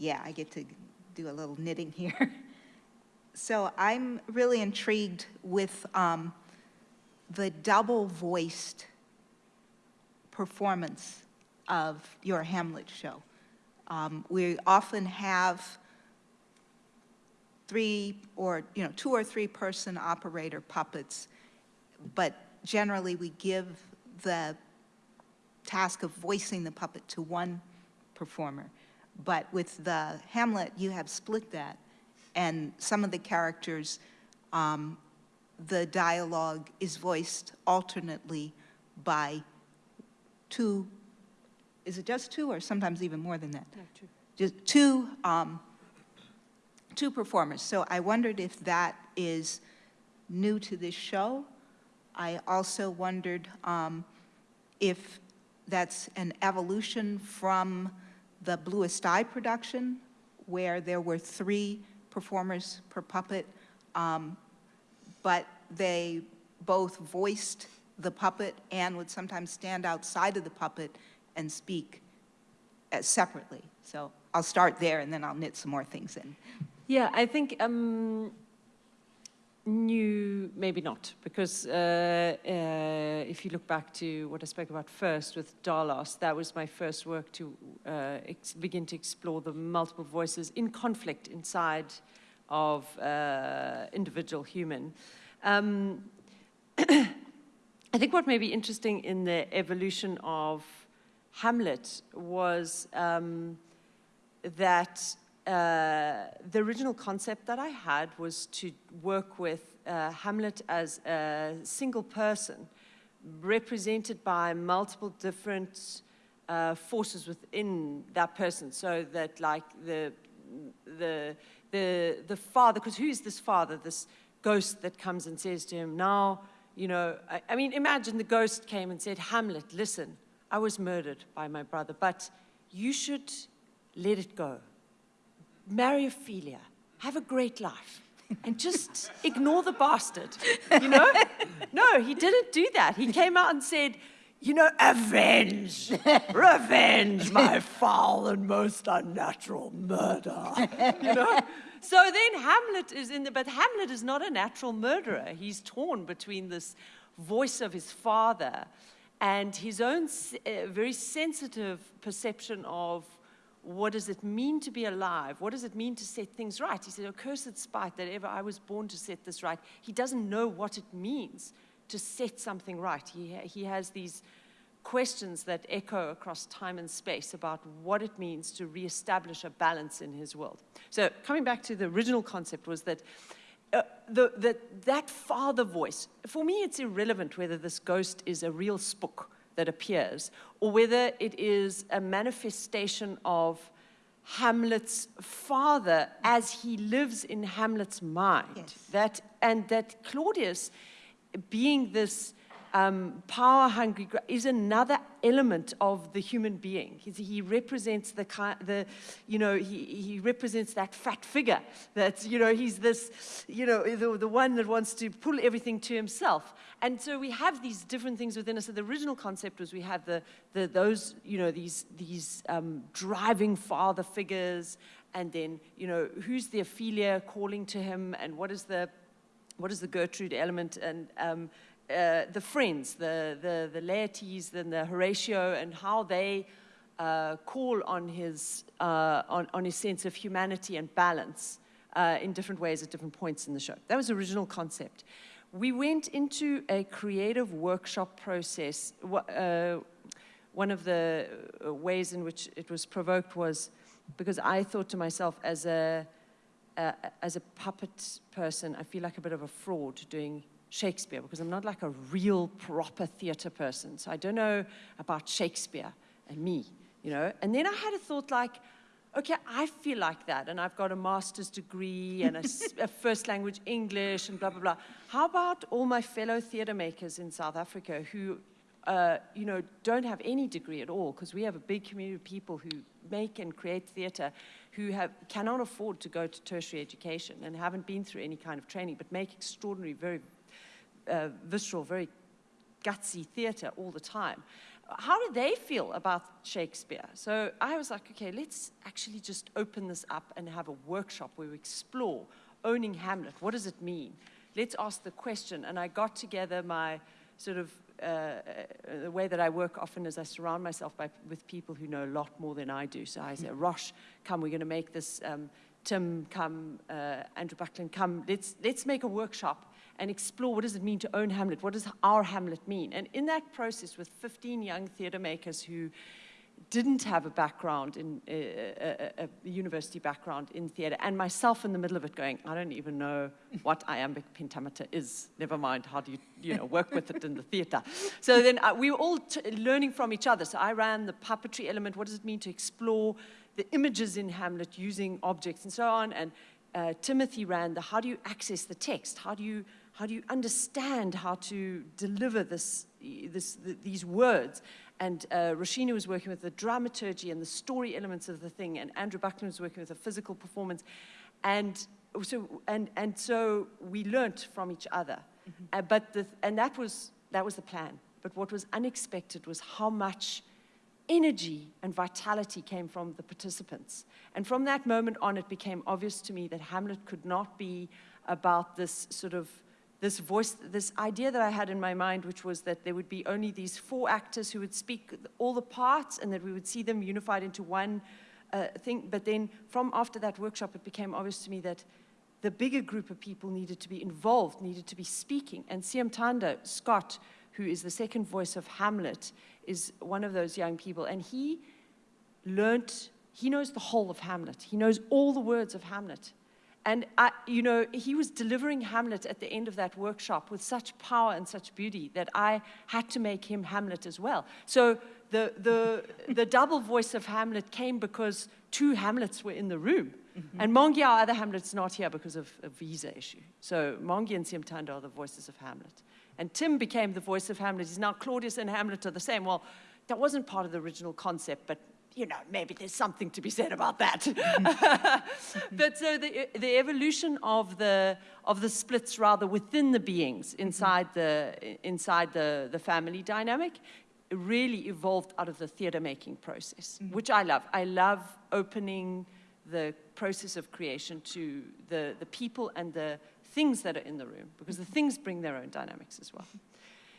yeah, I get to do a little knitting here. So I'm really intrigued with um, the double-voiced performance of your Hamlet show. Um, We often have three or, you know, two or three-person operator puppets, but generally we give the task of voicing the puppet to one performer. But with the Hamlet, you have split that, and some of the characters, um, the dialogue is voiced alternately by two, is it just two, or sometimes even more than that? Just two, um, two performers. So I wondered if that is new to this show. I also wondered um, if that's an evolution from the Bluest Eye production, where there were three performers per puppet, um, but they both voiced the puppet and would sometimes stand outside of the puppet and speak uh, separately. So I'll start there, and then I'll knit some more things in. Yeah, I think um, new, maybe not, because uh, uh, if you look back to what I spoke about first with Dolos, that was my first work to uh, begin to explore the multiple voices in conflict inside of uh, individual human. Um, I think what may be interesting in the evolution of Hamlet was um, that uh, the original concept that I had was to work with uh, Hamlet as a single person, represented by multiple different uh, forces within that person. So that, like the the the the father, because who is this father? This ghost that comes and says to him, "Now, you know." I, I mean, imagine the ghost came and said, "Hamlet, listen, I was murdered by my brother, but you should let it go." Marry Ophelia, have a great life, and just ignore the bastard. You know? No, he didn't do that. He came out and said, you know, avenge, revenge my foul and most unnatural murder. You know? So then Hamlet is in the, but Hamlet is not a natural murderer. He's torn between this voice of his father and his own uh, very sensitive perception of what does it mean to be alive? What does it mean to set things right? He said, "A cursed spite that ever I was born to set this right. He doesn't know what it means to set something right. He, he has these questions that echo across time and space about what it means to reestablish a balance in his world. So, coming back to the original concept, was that. Uh, the, the, that father voice, for me, it's irrelevant whether this ghost is a real spook that appears, or whether it is a manifestation of Hamlet's father as he lives in Hamlet's mind. Yes. That, and that Claudius, being this um, power hungry is another element of the human being. He's, he represents the, the, you know, he, he represents that fat figure that, you know, he's this, you know, the, the one that wants to pull everything to himself. And so we have these different things within us. So the original concept was we have the, the those, you know, these, these um, driving father figures, and then, you know, who's the Ophelia calling to him, and what is the, what is the Gertrude element, and um, uh, the friends, the, the, the Laertes and the Horatio, and how they uh, call on his, uh, on, on his sense of humanity and balance uh, in different ways at different points in the show. That was the original concept. We went into a creative workshop process. Uh, one of the ways in which it was provoked was because I thought to myself, as a, as a puppet person, I feel like a bit of a fraud doing Shakespeare because I'm not like a real proper theater person. So I don't know about Shakespeare and me, you know. And then I had a thought like, okay, I feel like that, and I've got a master's degree and a, a, first language English and blah, blah, blah. How about all my fellow theater makers in South Africa who, uh, you know, don't have any degree at all, because we have a big community of people who make and create theater who have, cannot afford to go to tertiary education and haven't been through any kind of training, but make extraordinary, very uh, visceral, very gutsy theater all the time. how do they feel about Shakespeare? So I was like, okay, let's actually just open this up and have a workshop where we explore owning Hamlet. What does it mean? Let's ask the question. And I got together my sort of uh, uh, the way that I work often is I surround myself by, with people who know a lot more than I do. So I say, Rosh, come, we're going to make this. Um, Tim, come. Uh, Andrew Buckland, come. Let's let's make a workshop and explore what does it mean to own Hamlet? What does our Hamlet mean? And in that process, with 15 young theatre makers who didn't have a background in uh, a, a, a university background in theatre, and myself in the middle of it, going, I don't even know what iambic pentameter is. Never mind, how do you, you know, work with it in the theatre? So then uh, we were all learning from each other. So I ran the puppetry element. What does it mean to explore the images in Hamlet using objects and so on? And uh, Timothy ran the how do you access the text? How do you how do you understand how to deliver this, this, these words? And uh, Rashina was working with the dramaturgy and the story elements of the thing, and Andrew Buckland was working with the physical performance. And so, and, and so we learnt from each other. Mm-hmm. Uh, but the, and that was, that was the plan. But what was unexpected was how much energy and vitality came from the participants. And from that moment on, it became obvious to me that Hamlet could not be about this sort of this voice, this idea that I had in my mind, which was that there would be only these four actors who would speak all the parts and that we would see them unified into one uh, thing. But then from after that workshop, it became obvious to me that the bigger group of people needed to be involved, needed to be speaking. And Siamtanda Scott, who is the second voice of Hamlet, is one of those young people. And he learnt, he knows the whole of Hamlet. He knows all the words of Hamlet. And, I, you know, he was delivering Hamlet at the end of that workshop with such power and such beauty that I had to make him Hamlet as well. So the, the, the double voice of Hamlet came because two Hamlets were in the room. Mm-hmm. And Mongi, our other Hamlet's not here because of a visa issue. So Mongi and Siamtanda are the voices of Hamlet. And Tim became the voice of Hamlet. He's now Claudius and Hamlet are the same. Well, that wasn't part of the original concept, but you know, maybe there's something to be said about that. but so the, the evolution of the, of the splits rather within the beings mm-hmm. inside, the, inside the, the family dynamic really evolved out of the theater making process, mm-hmm. which I love. I love opening the process of creation to the, the people and the things that are in the room because the mm-hmm. things bring their own dynamics as well. Mm-hmm.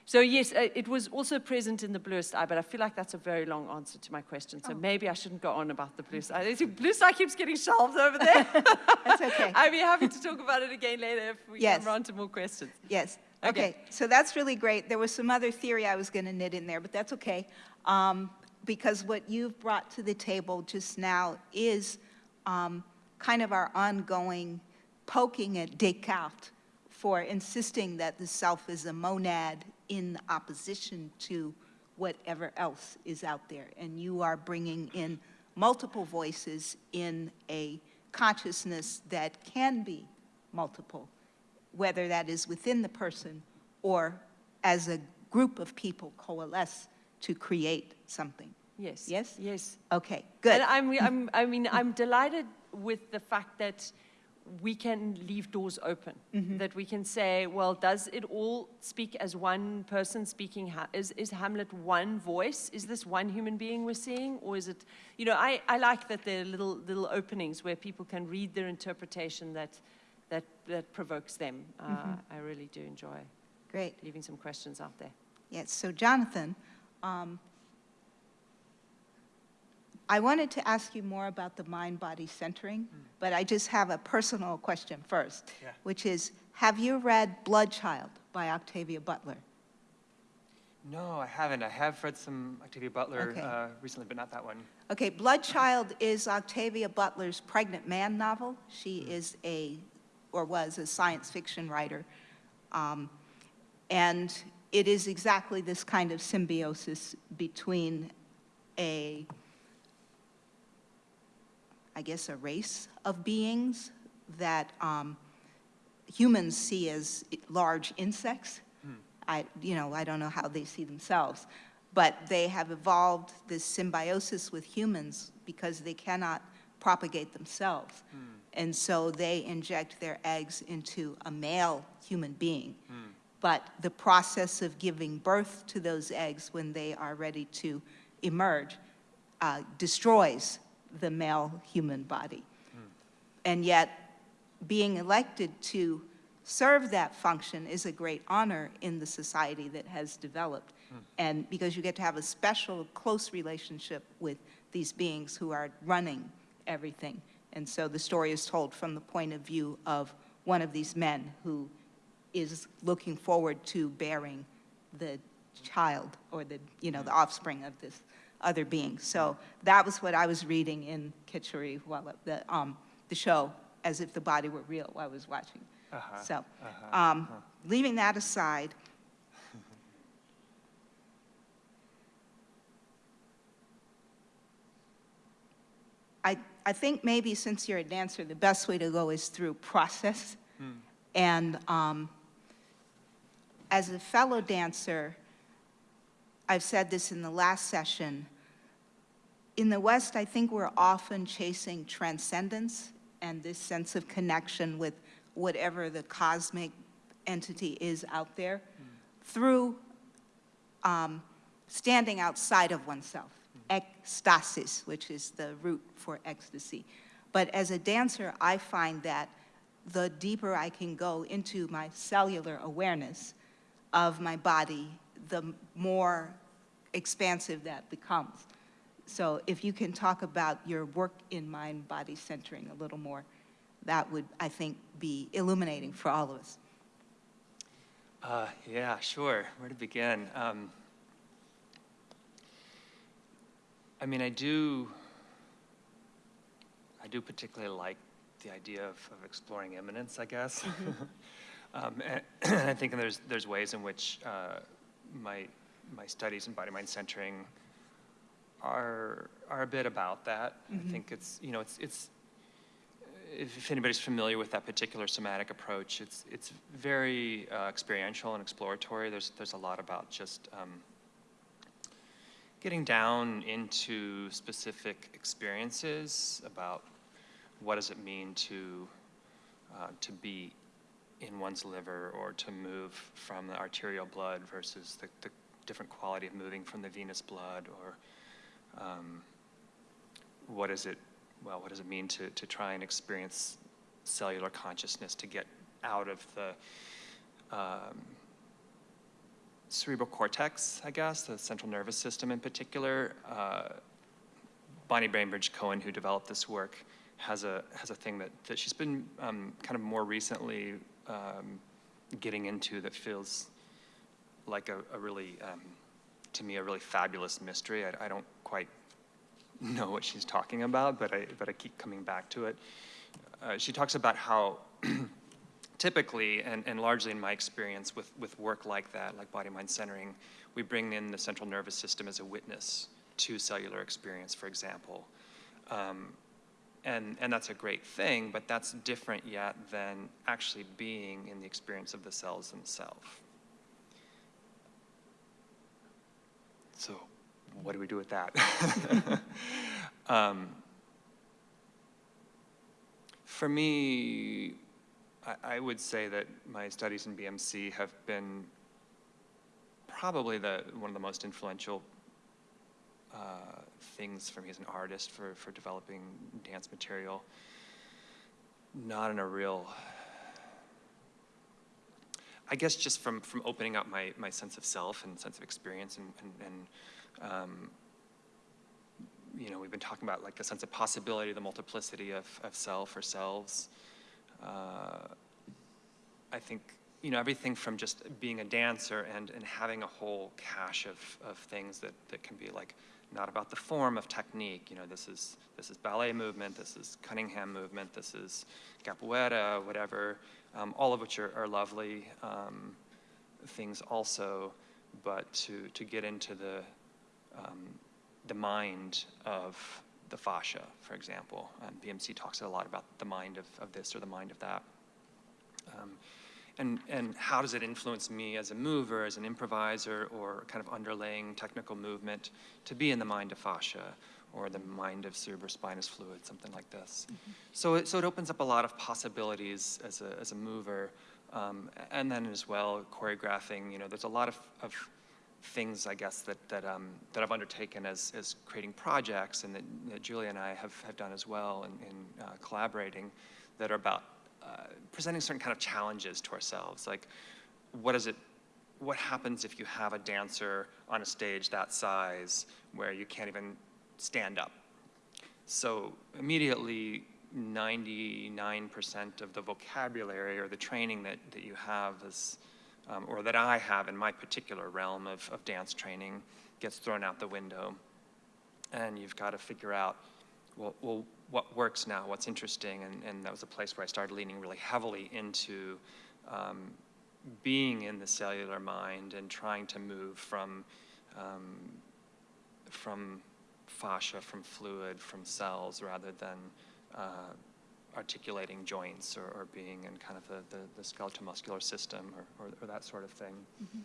So yes, uh, it was also present in the Bluest Eye, but I feel like that's a very long answer to my question. So oh. maybe I shouldn't go on about the Bluest Eye. Bluest Eye keeps getting shelved over there. that's okay. I'd be happy to talk about it again later if we yes. come around to more questions. Yes. Okay. okay. So that's really great. There was some other theory I was going to knit in there, but that's okay. Um, because what you've brought to the table just now is um, kind of our ongoing poking at Descartes for insisting that the self is a monad in opposition to whatever else is out there. And you are bringing in multiple voices in a consciousness that can be multiple, whether that is within the person or as a group of people coalesce to create something. Yes. Yes? Yes. Okay, good. And I'm, I'm, I mean, I'm delighted with the fact that we can leave doors open. Mm-hmm. That we can say, well, does it all speak as one person speaking? Ha- is, is Hamlet one voice? Is this one human being we're seeing? Or is it, you know, I, I like that there are little, little openings where people can read their interpretation that, that, that provokes them. Uh, mm-hmm. I really do enjoy Great. leaving some questions out there. Yes, so Jonathan, um, I wanted to ask you more about the mind-body centering, mm. but I just have a personal question first, yeah. which is, have you read Bloodchild by Octavia Butler? No, I haven't. I have read some Octavia Butler okay. uh, recently, but not that one. Okay, Bloodchild is Octavia Butler's pregnant man novel. She mm. is a, or was a science fiction writer. Um, and it is exactly this kind of symbiosis between a I guess, a race of beings that um, humans see as large insects. Hmm. I, you know, I don't know how they see themselves, but they have evolved this symbiosis with humans because they cannot propagate themselves. Hmm. And so they inject their eggs into a male human being. Hmm. but the process of giving birth to those eggs when they are ready to emerge uh, destroys the male human body. And yet, being elected to serve that function is a great honor in the society that has developed. And because you get to have a special, close relationship with these beings who are running everything. And so the story is told from the point of view of one of these men who is looking forward to bearing the child or the, you know, the mm. offspring of this other being. So that was what I was reading in Khecari while the, um, the show, as if the body were real while I was watching. Uh-huh, So, uh-huh, um, huh. leaving that aside, I, I think maybe since you're a dancer, the best way to go is through process. Hmm. And um, as a fellow dancer, I've said this in the last session, in the West, I think we're often chasing transcendence and this sense of connection with whatever the cosmic entity is out there through um, standing outside of oneself, ecstasis, which is the root for ecstasy. But as a dancer, I find that the deeper I can go into my cellular awareness of my body, the more expansive that becomes. So if you can talk about your work in mind-body centering a little more, that would, I think, be illuminating for all of us. Uh, yeah, sure. Where to begin? Um, I mean, I do. I do particularly like the idea of, of exploring immanence, I guess. um, and, and I think there's there's ways in which uh, my my studies in body mind centering are are a bit about that. I think it's you know it's it's if, if anybody's familiar with that particular somatic approach, it's it's very uh, experiential and exploratory. There's there's a lot about just um, getting down into specific experiences about what does it mean to uh, to be in one's liver or to move from the arterial blood versus the, the different quality of moving from the venous blood or um, what is it well what does it mean to, to try and experience cellular consciousness to get out of the um, cerebral cortex i guess the central nervous system in particular uh, bonnie bainbridge cohen who developed this work has a has a thing that, that she's been um, kind of more recently um, getting into that feels like a, a really um, to me a really fabulous mystery. I, I don't quite know what she's talking about, but I but I keep coming back to it. Uh, she talks about how typically and, and largely in my experience with, with work like that, like body mind centering, we bring in the central nervous system as a witness to cellular experience, for example. Um, and, and that's a great thing, but that's different yet than actually being in the experience of the cells themselves. So, what do we do with that? um, for me, I, I would say that my studies in BMC have been probably the, one of the most influential uh, things for me as an artist for, for developing dance material. Not in a real, I guess just from, from opening up my, my sense of self and sense of experience and, and, and um, you know, we've been talking about like the sense of possibility, the multiplicity of, of self or selves. Uh, I think, you know, everything from just being a dancer and, and having a whole cache of, of things that, that can be like not about the form of technique. You know, this is this is ballet movement, this is Cunningham movement, this is capoeira, whatever. Um, all of which are, are lovely um, things also, but to to get into the um, the mind of the fascia, for example. Um, BMC talks a lot about the mind of, of this or the mind of that. Um, and, and how does it influence me as a mover, as an improviser, or kind of underlaying technical movement to be in the mind of fascia or the mind of cerebrospinous fluid, something like this. So, it, so it opens up a lot of possibilities as a, as a mover Um, and then as well, choreographing, you know, there's a lot of, of things, I guess, that, that, um, that I've undertaken as, as creating projects and that, that Julia and I have, have done as well in, in uh, collaborating that are about uh, presenting certain kind of challenges to ourselves. Like, what is it, what happens if you have a dancer on a stage that size where you can't even stand up? So immediately, 99% of the vocabulary or the training that, that you have is, um, or that I have in my particular realm of, of dance training gets thrown out the window. And you've got to figure out, well, well what works now, what's interesting, and, and that was a place where I started leaning really heavily into um, being in the cellular mind and trying to move from, um, from fascia, from fluid, from cells, rather than uh, articulating joints or, or being in kind of the, the, the skeletal muscular system or, or, or that sort of thing. Mm-hmm.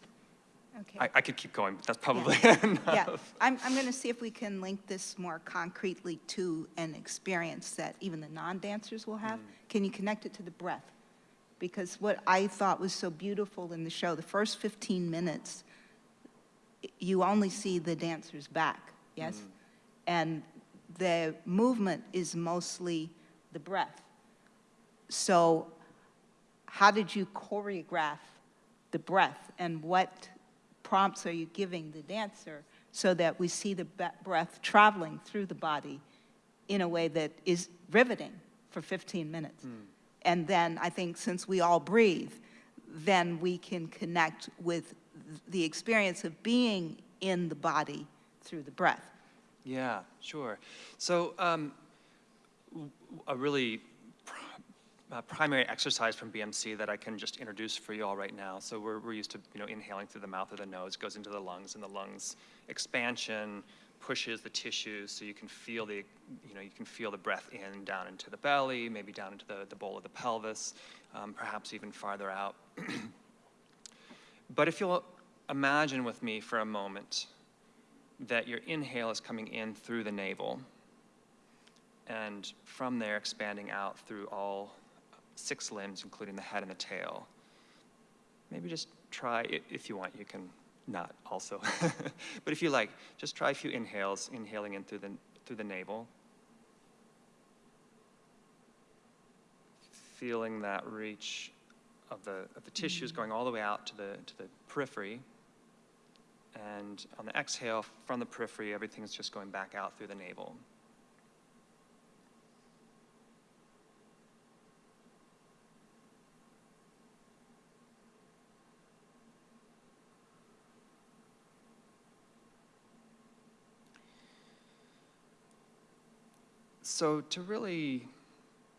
Okay. I, I could keep going, but that's probably Yeah, enough. I'm, I'm going to see if we can link this more concretely to an experience that even the non-dancers will have. Mm. Can you connect it to the breath? Because what I thought was so beautiful in the show, the first 15 minutes, you only see the dancer's back, yes? Mm. And the movement is mostly the breath. So how did you choreograph the breath and what prompts are you giving the dancer so that we see the breath traveling through the body in a way that is riveting for 15 minutes? And then I think since we all breathe, then we can connect with the experience of being in the body through the breath. Yeah, sure. So um, a really uh, primary exercise from BMC that I can just introduce for you all right now. So we're, we're used to you know inhaling through the mouth or the nose, goes into the lungs, and the lungs expansion pushes the tissues so you can feel the you know you can feel the breath in down into the belly, maybe down into the, the bowl of the pelvis, um, perhaps even farther out. but if you'll imagine with me for a moment that your inhale is coming in through the navel, and from there expanding out through all six limbs, including the head and the tail. Maybe just try, if you want, you can not also. but if you like, just try a few inhales, inhaling in through the, through the navel. Feeling that reach of the, of the tissues going all the way out to the, to the periphery. And on the exhale from the periphery, everything's just going back out through the navel. So to really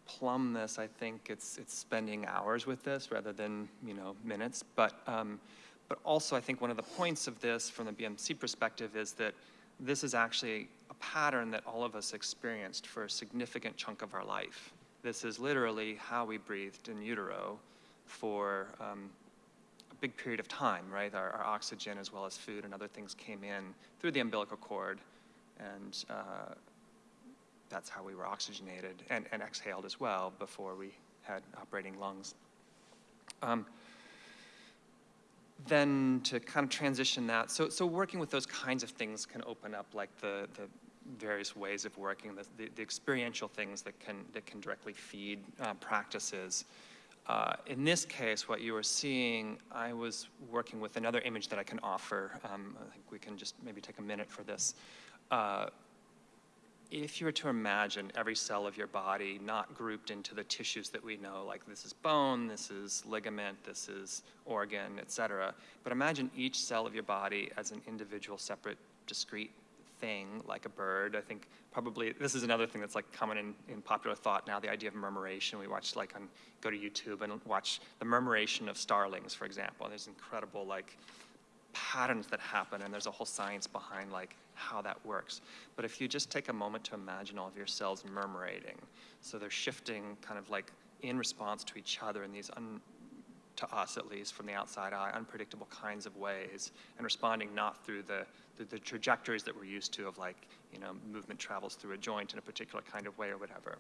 plumb this, I think it's it's spending hours with this rather than you know minutes. But um, but also I think one of the points of this from the BMC perspective is that this is actually a pattern that all of us experienced for a significant chunk of our life. This is literally how we breathed in utero for um, a big period of time, right? Our, our oxygen as well as food and other things came in through the umbilical cord, and uh, that's how we were oxygenated and, and exhaled as well before we had operating lungs. Um, then to kind of transition that, so, so working with those kinds of things can open up like the, the various ways of working, the, the, the experiential things that can, that can directly feed uh, practices. Uh, in this case, what you were seeing, I was working with another image that I can offer. Um, I think we can just maybe take a minute for this. Uh, if you were to imagine every cell of your body not grouped into the tissues that we know, like this is bone, this is ligament, this is organ, et cetera, but imagine each cell of your body as an individual, separate, discrete thing, like a bird. I think probably this is another thing that's like common in, in popular thought now, the idea of murmuration. We watch like on, go to YouTube and watch the murmuration of starlings, for example. There's incredible like patterns that happen and there's a whole science behind like how that works. But if you just take a moment to imagine all of your cells murmurating so they're shifting kind of like in response to each other in these un, to us at least from the outside eye unpredictable kinds of ways and responding not through the, the the trajectories that we're used to of like you know movement travels through a joint in a particular kind of way or whatever.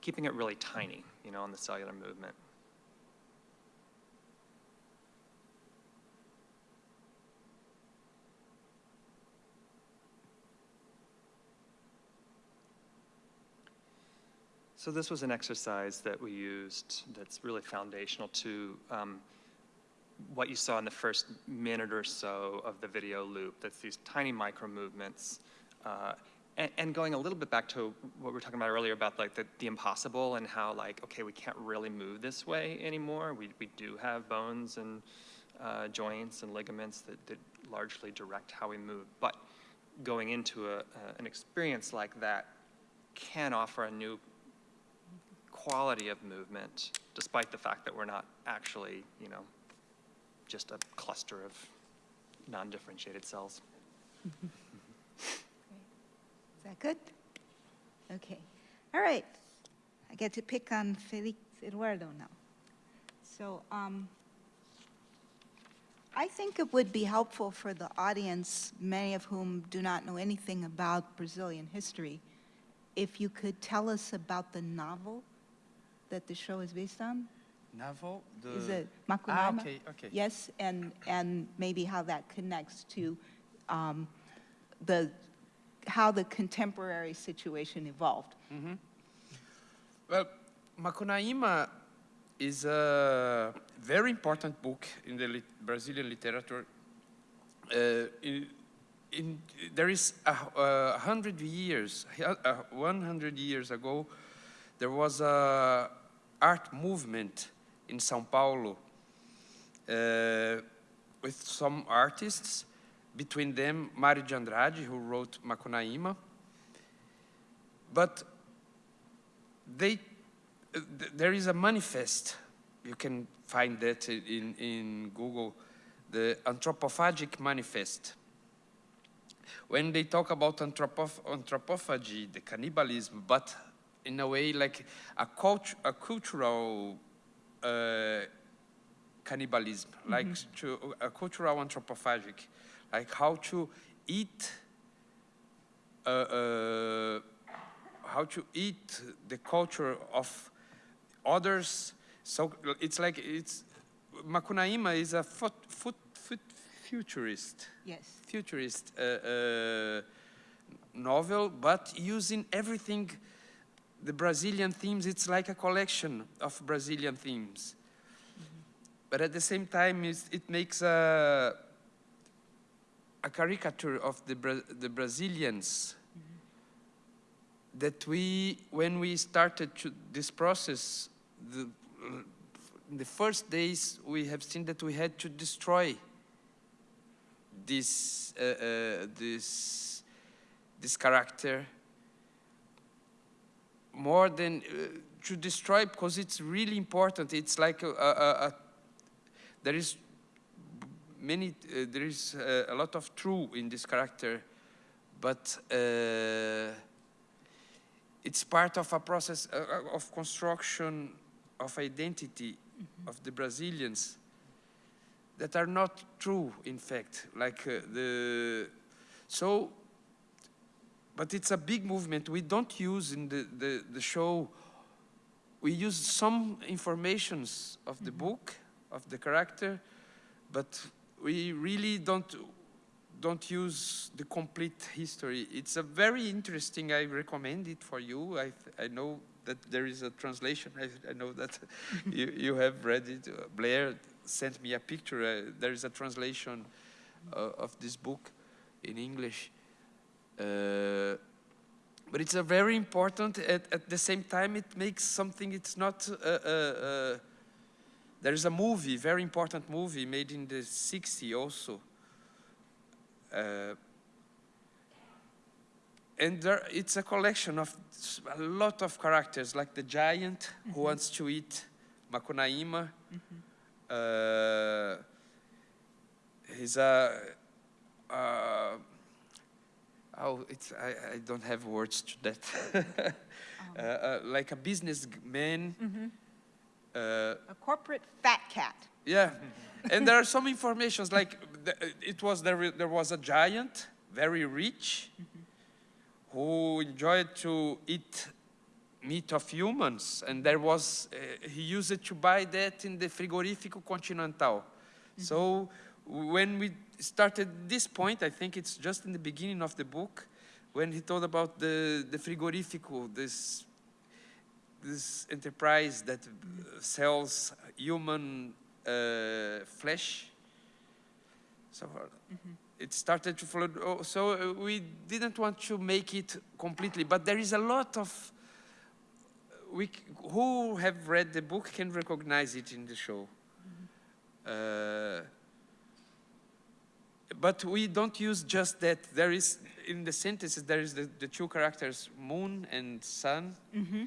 Keeping it really tiny you know on the cellular movement So this was an exercise that we used that's really foundational to um, what you saw in the first minute or so of the video loop. That's these tiny micro movements. Uh, and, and going a little bit back to what we were talking about earlier about like the, the impossible and how like, okay, we can't really move this way anymore. We, we do have bones and uh, joints and ligaments that, that largely direct how we move. But going into a, a, an experience like that can offer a new quality of movement, despite the fact that we're not actually, you know, just a cluster of non-differentiated cells. Is that good? Okay. All right. I get to pick on Felix Eduardo now. So um, I think it would be helpful for the audience, many of whom do not know anything about Brazilian history, if you could tell us about the novel that the show is based on. Naval, the... Is it Ah, Macunaíma? okay, okay. Yes, and, and maybe how that connects to um, the, how the contemporary situation evolved. Well, Macunaíma is a very important book in the lit Brazilian literature. Uh, in, in, there is a, a hundred years, uh, 100 years ago, there was a art movement in São Paulo uh, with some artists, between them Mário de Andrade, who wrote Macunaíma. But they, th- there is a manifest, you can find that in, in Google, the Anthropophagic Manifest. When they talk about anthropoph- anthropophagy, the cannibalism, but in a way like a, cult- a cultural uh, cannibalism, like to, a cultural anthropophagic, like how to eat uh, uh, how to eat the culture of others. So it's like it's Macunaíma is a foot, foot, foot futurist, Yes. futurist uh, uh, novel, but using everything, the Brazilian themes. It's like a collection of Brazilian themes, but at the same time, it makes a a caricature of the Bra- the Brazilians that we, when we started to, this process, the, in the first days, we have seen that we had to destroy this, uh, uh, this, this character more than uh, to destroy because it's really important. It's like a, a, a, there is many, uh, there is uh, a lot of true in this character, but uh, it's part of a process uh, uh, of construction of identity of the Brazilians that are not true, in fact. Like uh, the so, but it's a big movement. We don't use in the the, the show. We use some informations of the book of the character, but we really don't don't use the complete history. It's a very interesting. I recommend it for you. I I know that there is a translation. I, I know that you you have read it. Uh, Blair sent me a picture. Uh, there is a translation uh, of this book in English. Uh, but it's a very important. At, at the same time, it makes something. It's not. Uh, uh, uh, there is a movie, very important movie, made in the 60s also. Uh, and there, it's a collection of a lot of characters, like the giant who wants to eat Macunaíma. Uh, he's a. Oh, it's, I, I don't have words to that. uh, uh, like a businessman. Uh, A corporate fat cat. yeah, and there are some informations like the, it was there. There was a giant, very rich, who enjoyed to eat meat of humans, and there was uh, he used it to buy that in the Frigorífico Continental. So when we started this point, I think it's just in the beginning of the book, when he told about the the Frigorífico, this this enterprise that uh, sells human uh, flesh. So uh, it started to flood. Oh, so uh, we didn't want to make it completely, but there is a lot of. We who have read the book can recognize it in the show. Uh, but we don't use just that. There is in the sentences there is the, the two characters moon and sun Mm-hmm.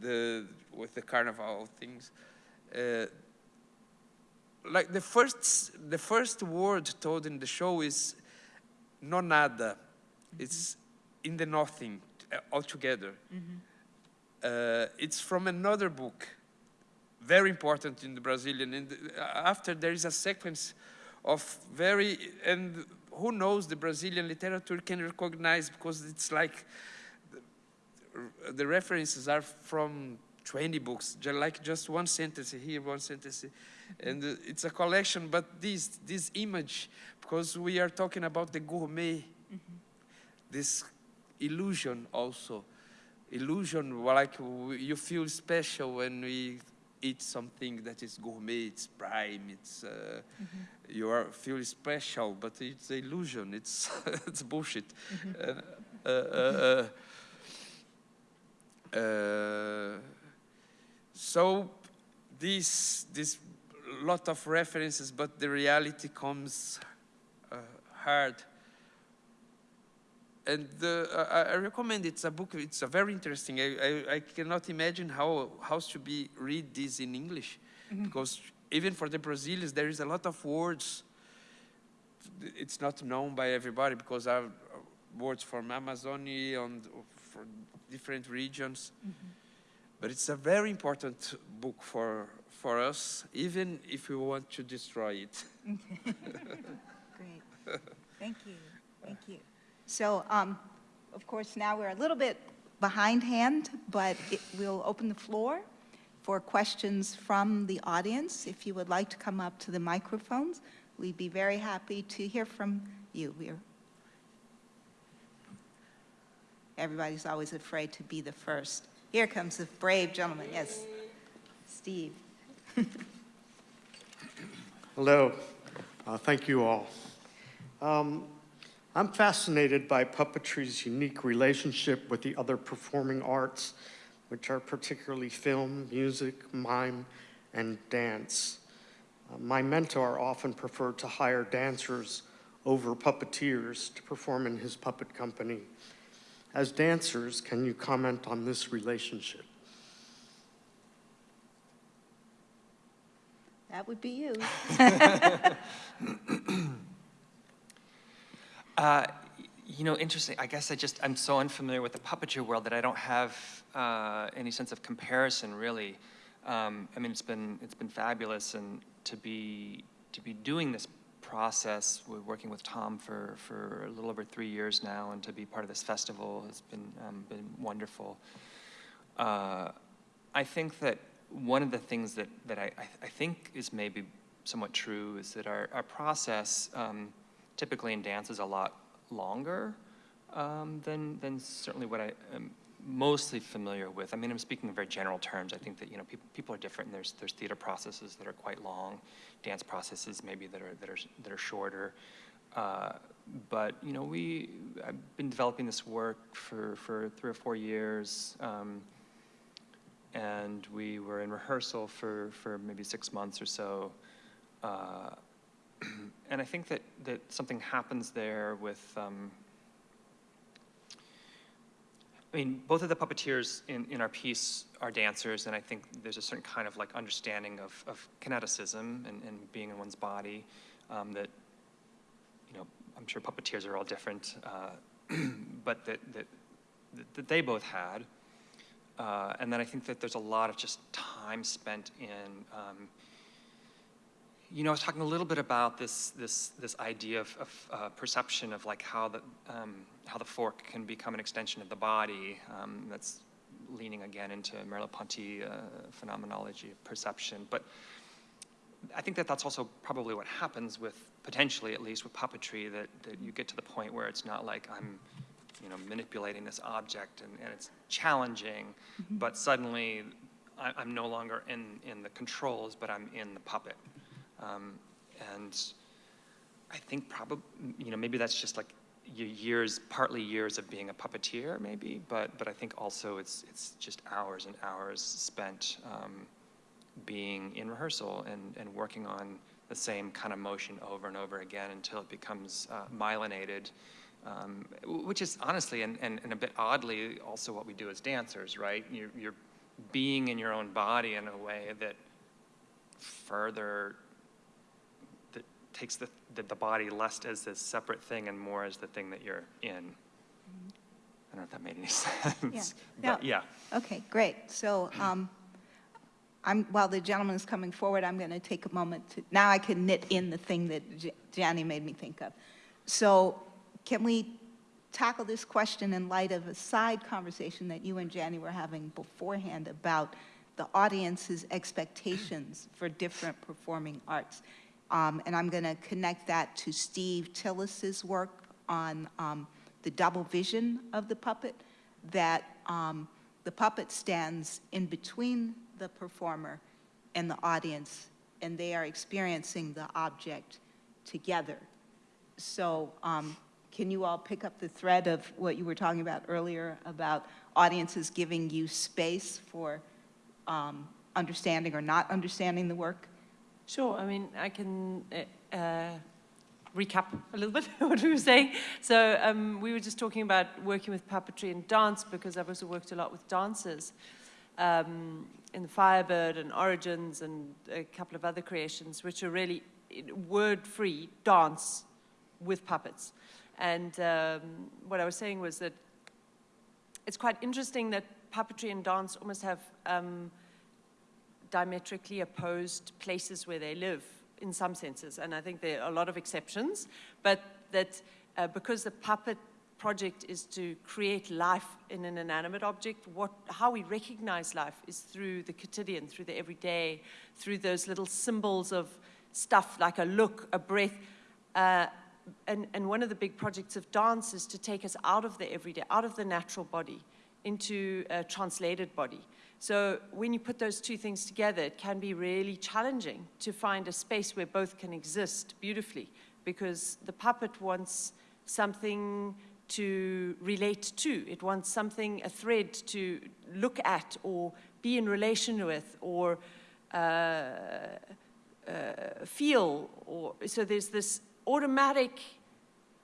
the with the carnival things. Uh, like the first the first word told in the show is no nada. It's in the nothing uh, altogether. Uh, it's from another book, very important in the Brazilian. And uh, after there is a sequence of very and who knows the Brazilian literature can recognize because it's like the, the references are from 20 books, like just one sentence here, one sentence, and it's a collection. But this this image, because we are talking about the gourmet, mm-hmm. this illusion also, illusion like you feel special when we eat something that is gourmet, it's prime, it's uh, you are feel special, but it's illusion, it's it's bullshit. Uh, uh, uh, uh, uh, so this this lot of references, but the reality comes uh, hard. And uh, I, I recommend it's a book. It's a very interesting. I, I, I cannot imagine how how should be read this in English, because even for the Brazilians there is a lot of words. It's not known by everybody because our words from Amazonia and for different regions. But it's a very important book for for us, even if we want to destroy it. Great. Thank you. Thank you. So, um, of course, now we're a little bit behindhand, but it, we'll open the floor for questions from the audience. If you would like to come up to the microphones, we'd be very happy to hear from you. We're Everybody's always afraid to be the first. Here comes the brave gentleman. Yes, Steve. Hello. Uh, Thank you all. Um, I'm fascinated by puppetry's unique relationship with the other performing arts, which are particularly film, music, mime, and dance. Uh, My mentor often preferred to hire dancers over puppeteers to perform in his puppet company. As dancers, can you comment on this relationship? That would be you. Uh, you know, interesting. I guess I just I'm so unfamiliar with the puppetry world that I don't have uh, any sense of comparison, really. Um, I mean, it's been it's been fabulous, and to be to be doing this process, we're working with Tom for for a little over three years now, and to be part of this festival has been um, been wonderful. Uh, I think that one of the things that, that I, I, think is maybe somewhat true is that our, our process um, typically in dance is a lot longer um, than, than certainly what I am mostly familiar with. I mean, I'm speaking in very general terms. I think that, you know, people, people are different. There's, there's theater processes that are quite long, dance processes maybe that are, that are, that are shorter. Uh, but, you know, we, I've been developing this work for, for three or four years. Um, and we were in rehearsal for, for maybe six months or so. Uh, and I think that, that something happens there with, um, I mean, both of the puppeteers in, in our piece are dancers, and I think there's a certain kind of like understanding of, of kineticism and, and being in one's body um, that, you know, I'm sure puppeteers are all different, uh, but that, that, that they both had. Uh, and then I think that there's a lot of just time spent in, um, you know, I was talking a little bit about this this this idea of, of uh, perception of like how the um, how the fork can become an extension of the body. Um, that's leaning again into Merleau-Ponty uh, phenomenology of perception, but. I think that that's also probably what happens with potentially, at least with puppetry, that, that you get to the point where it's not like I'm you know, manipulating this object and, and it's challenging, but suddenly I, I'm no longer in, in the controls, but I'm in the puppet. Um, and I think probably, you know, maybe that's just like your years, partly years of being a puppeteer, maybe, but, but I think also it's, it's just hours and hours spent um, being in rehearsal and, and working on the same kind of motion over and over again until it becomes uh, myelinated, um, which is honestly and, and, and a bit oddly also what we do as dancers, right? You're, you're being in your own body in a way that further takes the, the, the body less as this separate thing and more as the thing that you're in. I don't know if that made any sense. Yeah. But yeah. Okay, great. So um, I'm, while the gentleman is coming forward, I'm going to take a moment to, now I can knit in the thing that J- Jani made me think of. So can we tackle this question in light of a side conversation that you and Jani were having beforehand about the audience's expectations for different performing arts? Um, And I'm going to connect that to Steve Tillis's work on um, the double vision of the puppet, that um, the puppet stands in between the performer and the audience, and they are experiencing the object together. So um, can you all pick up the thread of what you were talking about earlier about audiences giving you space for um, understanding or not understanding the work? Sure. I mean, I can uh, uh, recap a little bit what we were saying. So um, we were just talking about working with puppetry and dance because I've also worked a lot with dancers um, in Firebird and Origins and a couple of other creations, which are really word-free dance with puppets. And um, what I was saying was that it's quite interesting that puppetry and dance almost have um, diametrically opposed places where they live in some senses. And I think there are a lot of exceptions, but that uh, because the puppet project is to create life in an inanimate object, what, how we recognize life is through the quotidian, through the everyday, through those little symbols of stuff like a look, a breath. Uh, and, and one of the big projects of dance is to take us out of the everyday, out of the natural body, into a translated body. So when you put those two things together, it can be really challenging to find a space where both can exist beautifully because the puppet wants something to relate to. It wants something, a thread to look at or be in relation with or uh, uh, feel. Or, so there's this automatic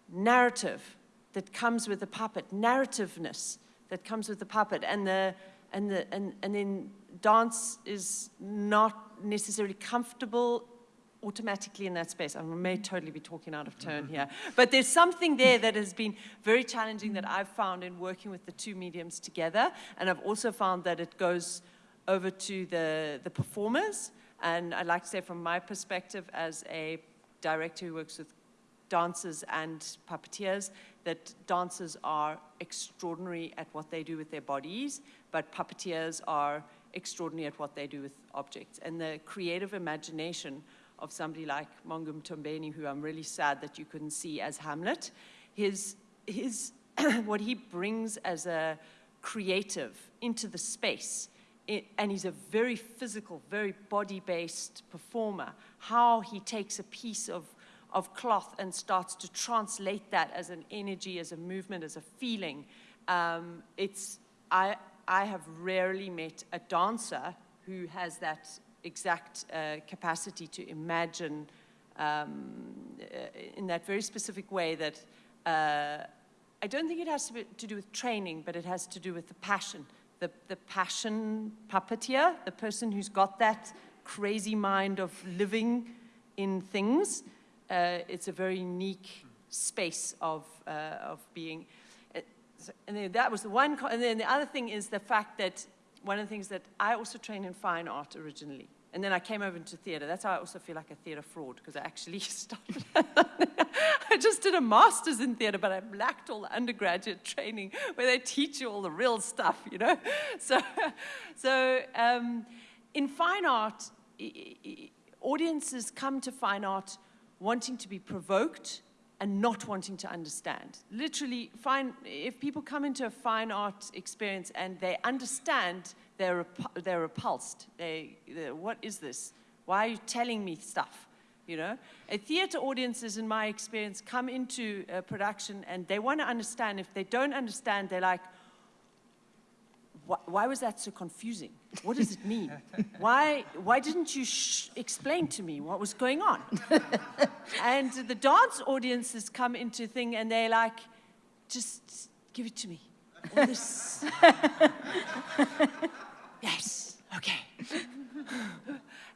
narrative that comes with the puppet, narrativeness that comes with the puppet. And the and, the, and, and then dance is not necessarily comfortable automatically in that space. I may totally be talking out of turn here, mm-hmm. but there's something there that has been very challenging that I've found in working with the two mediums together, and I've also found that it goes over to the, the performers, and I'd like to say from my perspective as a director who works with dancers and puppeteers, that dancers are extraordinary at what they do with their bodies, but puppeteers are extraordinary at what they do with objects. And the creative imagination of somebody like Mongi Mthombeni, who I'm really sad that you couldn't see as Hamlet, his, his what he brings as a creative into the space, it, and he's a very physical, very body-based performer, how he takes a piece of of cloth and starts to translate that as an energy, as a movement, as a feeling. Um, it's, I, I have rarely met a dancer who has that exact uh, capacity to imagine um, uh, in that very specific way that uh, I don't think it has to, be, to do with training, but it has to do with the passion. The, the passion puppeteer, the person who's got that crazy mind of living in things, uh, it's a very unique space of, uh, of being. And then that was the one, and then the other thing is the fact that one of the things that I also trained in fine art originally. And then I came over into theater. That's how I also feel like a theater fraud, because I actually started. I just did a master's in theater, but I lacked all the undergraduate training where they teach you all the real stuff, you know? So, so um, in fine art, audiences come to fine art wanting to be provoked and not wanting to understand. Literally, fine, if people come into a fine art experience and they understand, they're, repu- they're repulsed. They, what is this? Why are you telling me stuff? You know, a theater audiences, in my experience, come into a production and they want to understand. If they don't understand, they're like, why, why was that so confusing? What does it mean? why, why didn't you sh- explain to me what was going on? and the dance audiences come into thing and they're like, just give it to me. Yes, okay.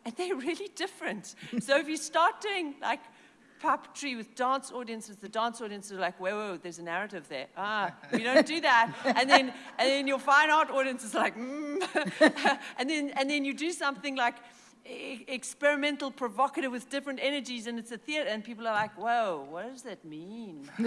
and they're really different. So if you start doing like puppetry with dance audiences, the dance audiences are like, whoa, whoa, there's a narrative there. Ah, we don't do that. And then, and then your fine art audiences are like, mm. and then, and then you do something like experimental, provocative with different energies, and it's a theater, and people are like, whoa, what does that mean?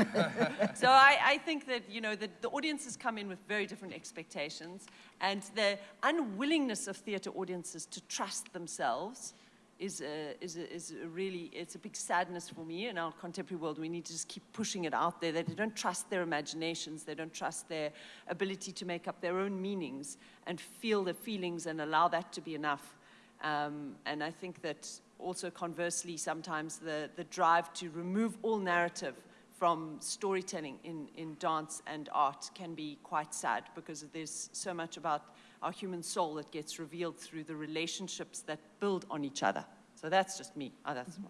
so I, I think that, you know, the, the audiences come in with very different expectations, and the unwillingness of theater audiences to trust themselves is a, is, a, is a really, it's a big sadness for me in our contemporary world. We need to just keep pushing it out there that they don't trust their imaginations, they don't trust their ability to make up their own meanings and feel the feelings and allow that to be enough. Um, and I think that also conversely, sometimes the, the drive to remove all narrative from storytelling in, in dance and art can be quite sad because there's so much about our human soul that gets revealed through the relationships that build on each other. So that's just me. Oh, that's my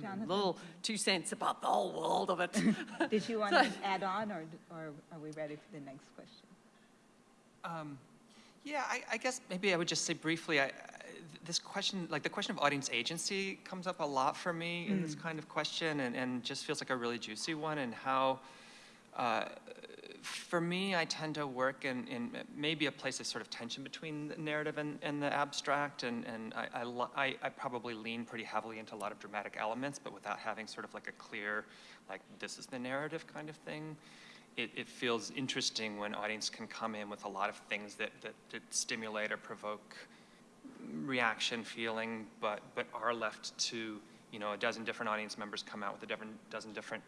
Jonathan, little two cents about the whole world of it. did you want to add on, or, or are we ready for the next question? Um, yeah, I, I guess maybe I would just say briefly, I, I- this question, like the question of audience agency comes up a lot for me in this kind of question and, and just feels like a really juicy one and how, uh, for me, I tend to work in, in maybe a place of sort of tension between the narrative and, and the abstract and, and I, I, I, probably lean pretty heavily into a lot of dramatic elements, but without having sort of like a clear, like this is the narrative kind of thing it, it feels interesting when audience can come in with a lot of things that, that, that stimulate or provoke reaction, feeling, but, but are left to, you know, a dozen different audience members come out with a different, dozen different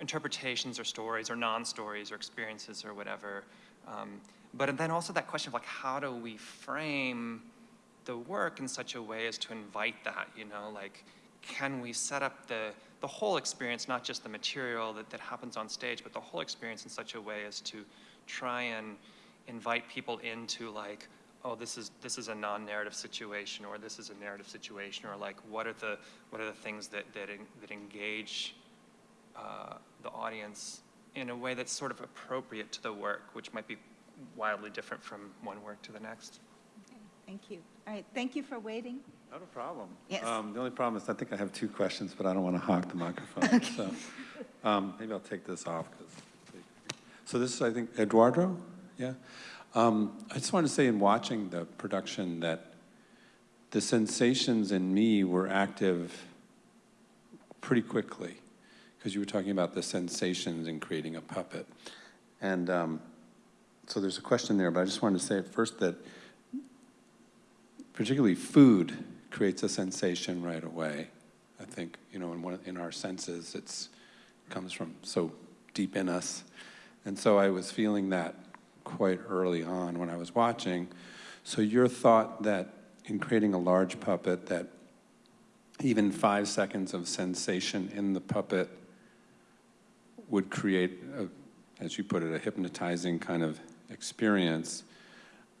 interpretations or stories or non-stories or experiences or whatever. Um, but then also that question of like, how do we frame the work in such a way as to invite that, you know, like, can we set up the, the whole experience, not just the material that, that happens on stage, but the whole experience in such a way as to try and invite people into like, oh, this is this is a non-narrative situation, or this is a narrative situation, or like, what are the what are the things that that that engage uh, the audience in a way that's sort of appropriate to the work, which might be wildly different from one work to the next. Thank you. All right, thank you for waiting. Not a problem. Yes. Um, The only problem is I think I have two questions, but I don't want to hog the microphone. So um, maybe I'll take this off. 'cause- So this is, I think, Eduardo? Yeah? Um, I just wanted to say in watching the production that the sensations in me were active pretty quickly because you were talking about the sensations in creating a puppet. And um, so there's a question there, but I just wanted to say at first that particularly food creates a sensation right away. I think, you know, in, one, in our senses, it's comes from so deep in us. And so I was feeling that quite early on when I was watching. So your thought that in creating a large puppet that even five seconds of sensation in the puppet would create, a, as you put it, a hypnotizing kind of experience.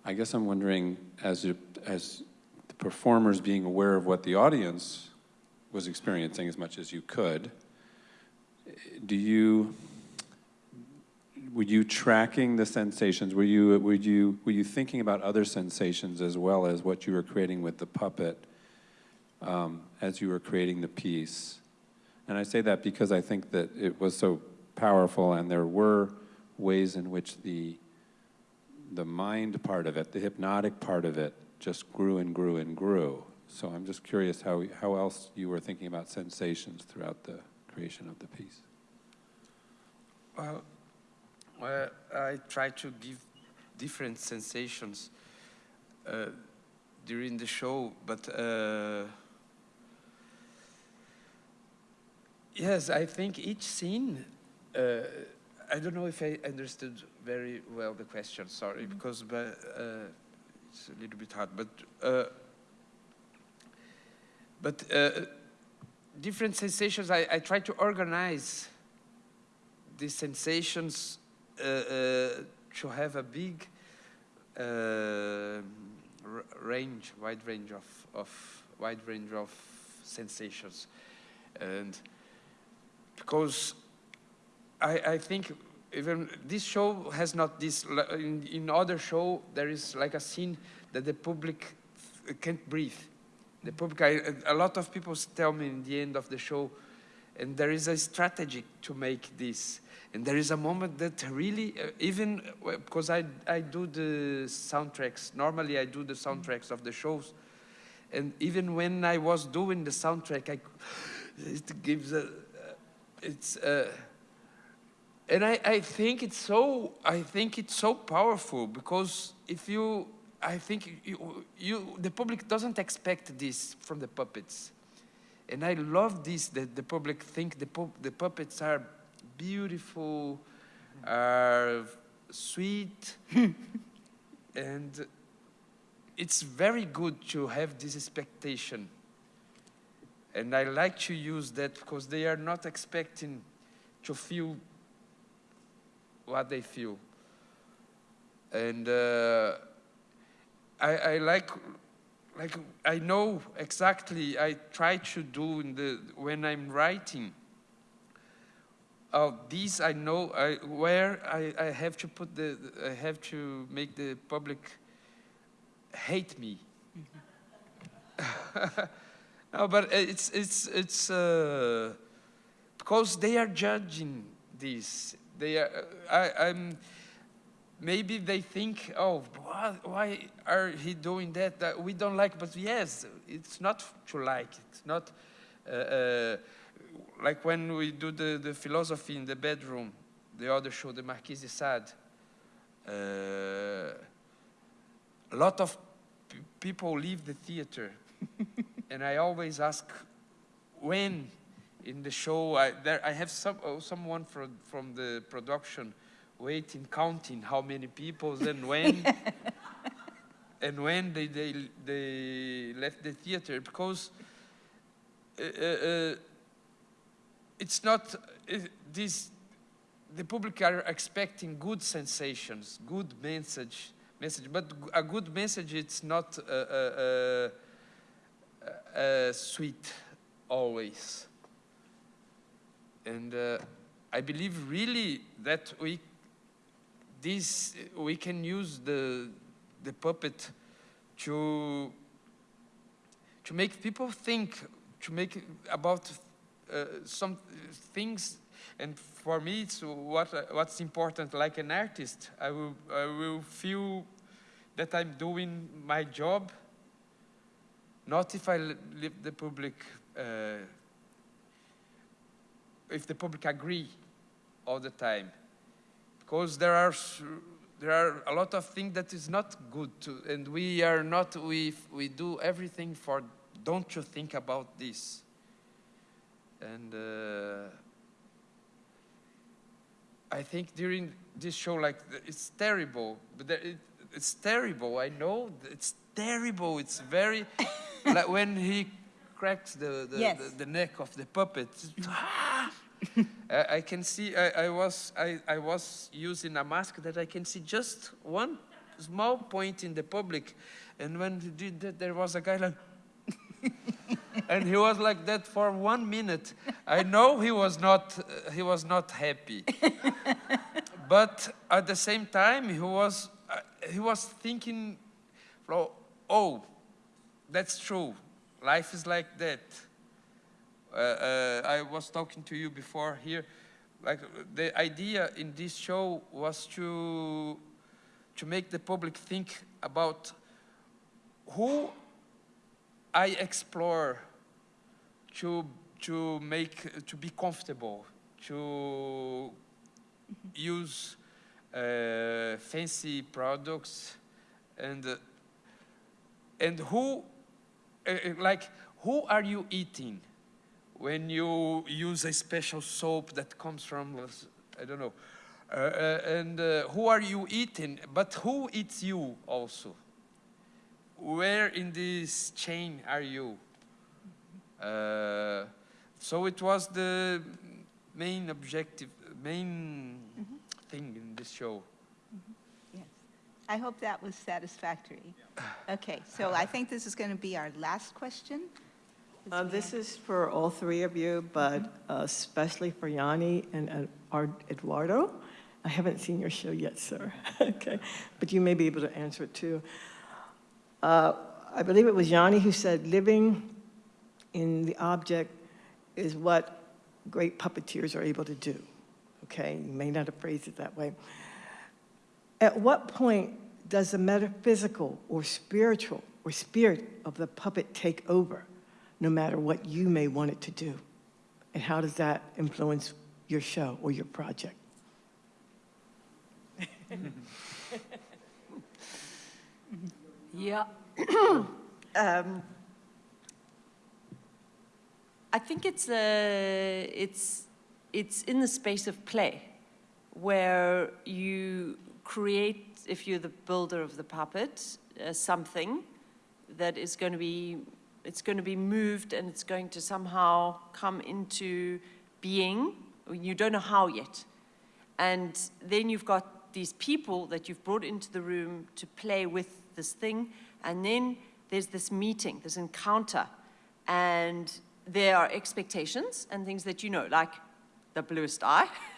I guess I'm wondering, as, as the performers being aware of what the audience was experiencing as much as you could, do you, were you tracking the sensations? Were you, were you, were you thinking about other sensations as well as what you were creating with the puppet um, as you were creating the piece? And I say that because I think that it was so powerful and there were ways in which the the mind part of it, the hypnotic part of it, just grew and grew and grew. So I'm just curious how, how else you were thinking about sensations throughout the creation of the piece. Well, well, I try to give different sensations uh, during the show, but uh, Yes, I think each scene, uh, I don't know if I understood very well the question, sorry, because but, uh, it's a little bit hard, but, uh, but uh, different sensations, I, I try to organize these sensations uh, uh, to have a big uh, r- range, wide range of, of, wide range of sensations. And because I, I think even this show has not this in, in other show there is like a scene that the public can't breathe. The public I, a lot of people tell me in the end of the show and there is a strategy to make this. And there is a moment that really uh, even uh, because I, I do the soundtracks normally i do the soundtracks of the shows. And even when i was doing the soundtrack i it gives a it's uh, and I, I think it's so I think it's so powerful because if you I think you, you the public doesn't expect this from the puppets. And I love this that the public think the pu- the puppets are beautiful are sweet. And it's very good to have this expectation. And I like to use that because they are not expecting to feel what they feel. And uh, I, I like, like I know exactly. I try to do in the when I'm writing. Oh, these I know I, where I, I have to put the I have to make the public hate me. no, but it's it's it's uh, because they are judging this. They are. I, I'm. Maybe they think, oh, why, are he doing that? That we don't like. But yes, it's not to like. It's not uh, uh, like when we do the, the philosophy in the bedroom. The other show, the Marquis de Sade. Uh, a lot of people leave the theater, and I always ask, when in the show I, there I have some oh, someone from from the production waiting counting how many people and when. And when they they they left the theater because uh, uh, uh, it's not uh, this the public are expecting good sensations good message message but a good message it's not uh, uh, uh, uh, sweet always and uh, I believe really that we this we can use the the puppet to to make people think to make about uh, some things. And for me it's what what's important like an artist. I will I will feel that I'm doing my job not if I leave the public uh, if the public agree all the time. Because there are there are a lot of things that is not good to, and we are not we we do everything for don't you think about this? And uh, I think during this show like it's terrible but there, it, it's terrible I know it's terrible it's very like when he cracks the the, Yes. the, the neck of the puppet. I, I can see I, I was I, I was using a mask that I can see just one small point in the public. And when he did that there was a guy like and he was like that for one minute. I know he was not uh, he was not happy. But at the same time he was uh, he was thinking "Flo- oh that's true life is like that uh, uh, I was talking to you before here. Like the idea in this show was to to make the public think about who I explore to to make to be comfortable to use uh, fancy products and and who like who are you eating when you use a special soap that comes from, I don't know, uh, uh, and uh, who are you eating? But who eats you also? Where in this chain are you? Uh, so it was the main objective, main thing in this show. I hope that was satisfactory. Okay, so I think this is going to be our last question. Uh, This is for all three of you, but uh, especially for Jani and uh, Eduardo. I haven't seen your show yet, sir. Okay, but you may be able to answer it too. Uh, I believe it was Jani who said, living in the object is what great puppeteers are able to do. Okay, you may not have phrased it that way. At what point does the metaphysical or spiritual or spirit of the puppet take over, no matter what you may want it to do? And how does that influence your show or your project? Yeah. um, I think it's a, it's it's in the space of play, where you create, if you're the builder of the puppet, uh, something that is going to be it's going to be moved and it's going to somehow come into being. You don't know how yet, and then you've got these people that you've brought into the room to play with this thing, and then there's this meeting, this encounter, and there are expectations and things that you know, like the bluest eye.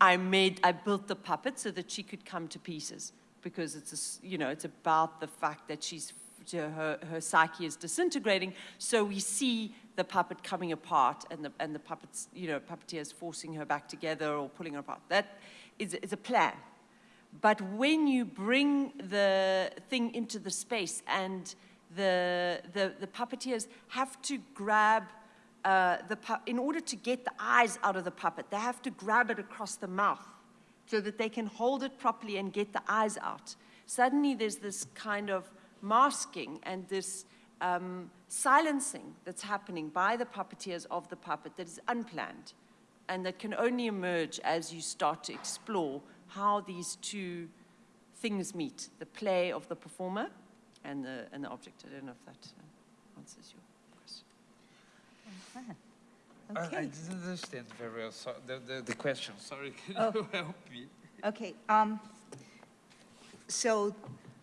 I made, I built the puppet so that she could come to pieces because it's, a you know, it's about the fact that she's, her, her psyche is disintegrating. So we see the puppet coming apart and the, and the puppets, you know, puppeteers forcing her back together or pulling her apart. That is, is a plan. But when you bring the thing into the space and the, the, the puppeteers have to grab uh, in order to get the eyes out of the puppet, they have to grab it across the mouth so that they can hold it properly and get the eyes out. Suddenly, there's this kind of masking and this um, silencing that's happening by the puppeteers of the puppet that is unplanned and that can only emerge as you start to explore how these two things meet the play of the performer and the, and the object. I don't know if that answers your. I, I didn't understand very well so, the, the, the question. Sorry, can Oh. you help me? okay. um, So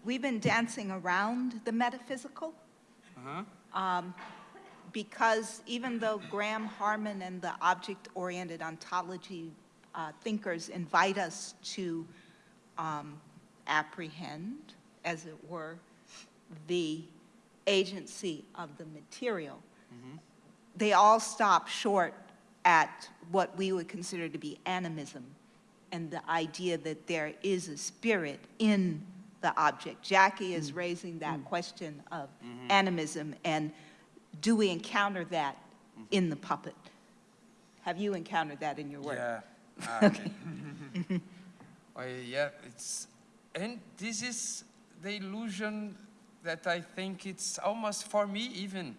we've been dancing around the metaphysical. Uh-huh. um, because even though Graham Harman and the object-oriented ontology uh, thinkers invite us to um, apprehend, as it were, the agency of the material, they all stop short at what we would consider to be animism and the idea that there is a spirit in the object. Jackie is mm. raising that mm. question of mm-hmm. animism, and do we encounter that mm-hmm. in the puppet? Have you encountered that in your work? Yeah. Ah, okay. oh, yeah, it's, and this is the illusion that I think it's almost for me even.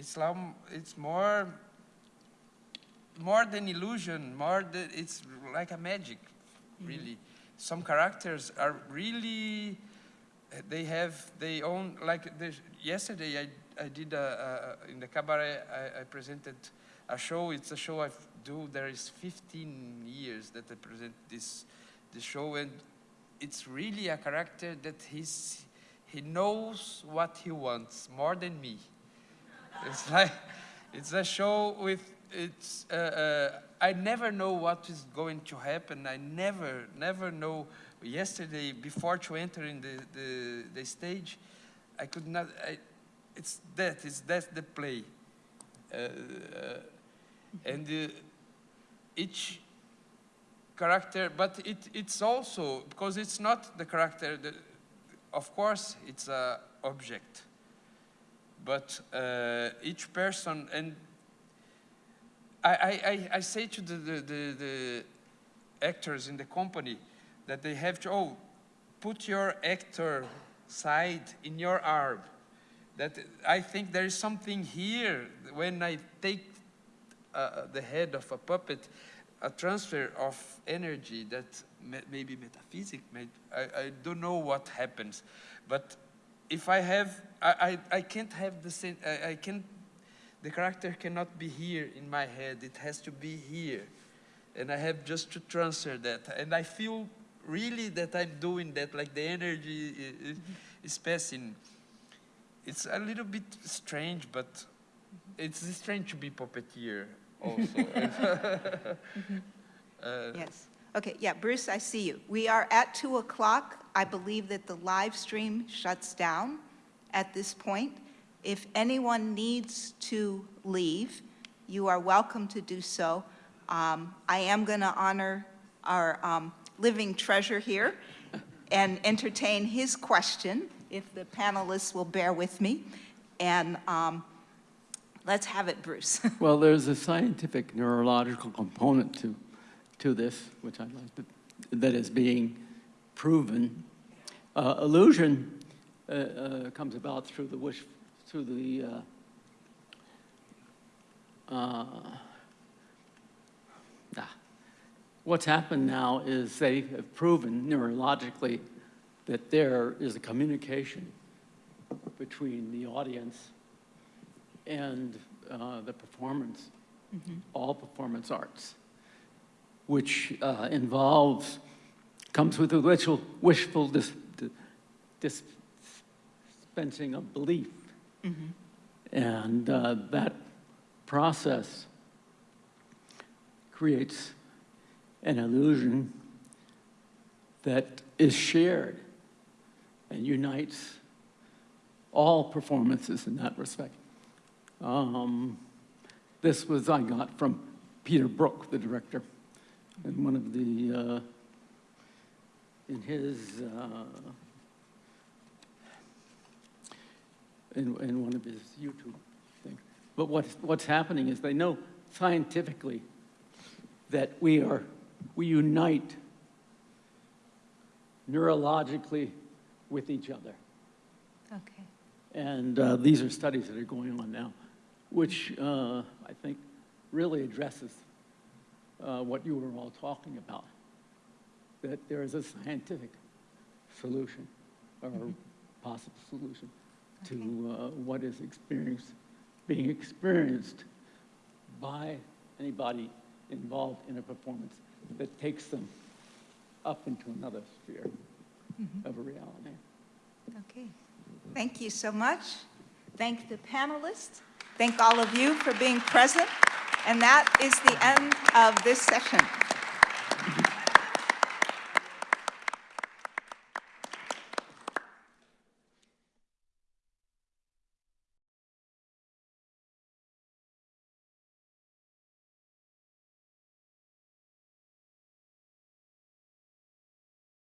It's lam- it's more, more than illusion, more than, it's like a magic, mm-hmm. really. Some characters are really, they have their own, like the, yesterday I, I did a, a, in the cabaret, I, I presented a show, it's a show I do, there is 15 years that I present this, this show and it's really a character that he's, he knows what he wants more than me. It's like, it's a show with, it's, uh, uh, I never know what is going to happen. I never, never know. Yesterday, before to enter in the, the, the stage, I could not, I, it's that, it's that the play. Uh, uh, and uh, each character, but it, it's also, because it's not the character, of course, it's a object but uh, each person and I, I, I, say to the, the, the, the actors in the company that they have to oh put your actor side in your arm that i think there is something here when i take uh, the head of a puppet, a transfer of energy that may, maybe metaphysic, may, I, I don't know what happens. But if I have, I, I, I can't have the same, I, I can't, the character cannot be here in my head, it has to be here. And I have just to transfer that. And I feel really that I'm doing that, like the energy is, is passing. It's a little bit strange, but it's strange to be puppeteer also. Uh, Yes. Okay, yeah, Bruce, I see you. We are at 2 o'clock. I believe that the live stream shuts down at this point. If anyone needs to leave, you are welcome to do so. Um, I am going to honor our um, living treasure here and entertain his question, if the panelists will bear with me. And um, let's have it, Bruce. Well, there's a scientific neurological component to, to this, which I'd like to, that is being proven. Uh, illusion uh, uh, comes about through the wish, through the, uh, uh, ah. what's happened now is they have proven neurologically that there is a communication between the audience and uh, the performance, all performance arts, which uh, involves, comes with a wishful, wishful dis, dis- dispensing of belief. And uh, that process creates an illusion that is shared and unites all performances in that respect. Um, this was I got from Peter Brook, the director, and one of the uh, in his uh, in, in one of his YouTube things. But what's what's happening is they know scientifically that we are we unite neurologically with each other. Okay. And uh, these are studies that are going on now, which uh, I think really addresses uh, what you were all talking about, that there is a scientific solution or possible solution to uh, what is experienced, being experienced by anybody involved in a performance that takes them up into another sphere of a reality. Okay. Thank you so much. Thank the panelists. Thank all of you for being present. And that is the end of this session.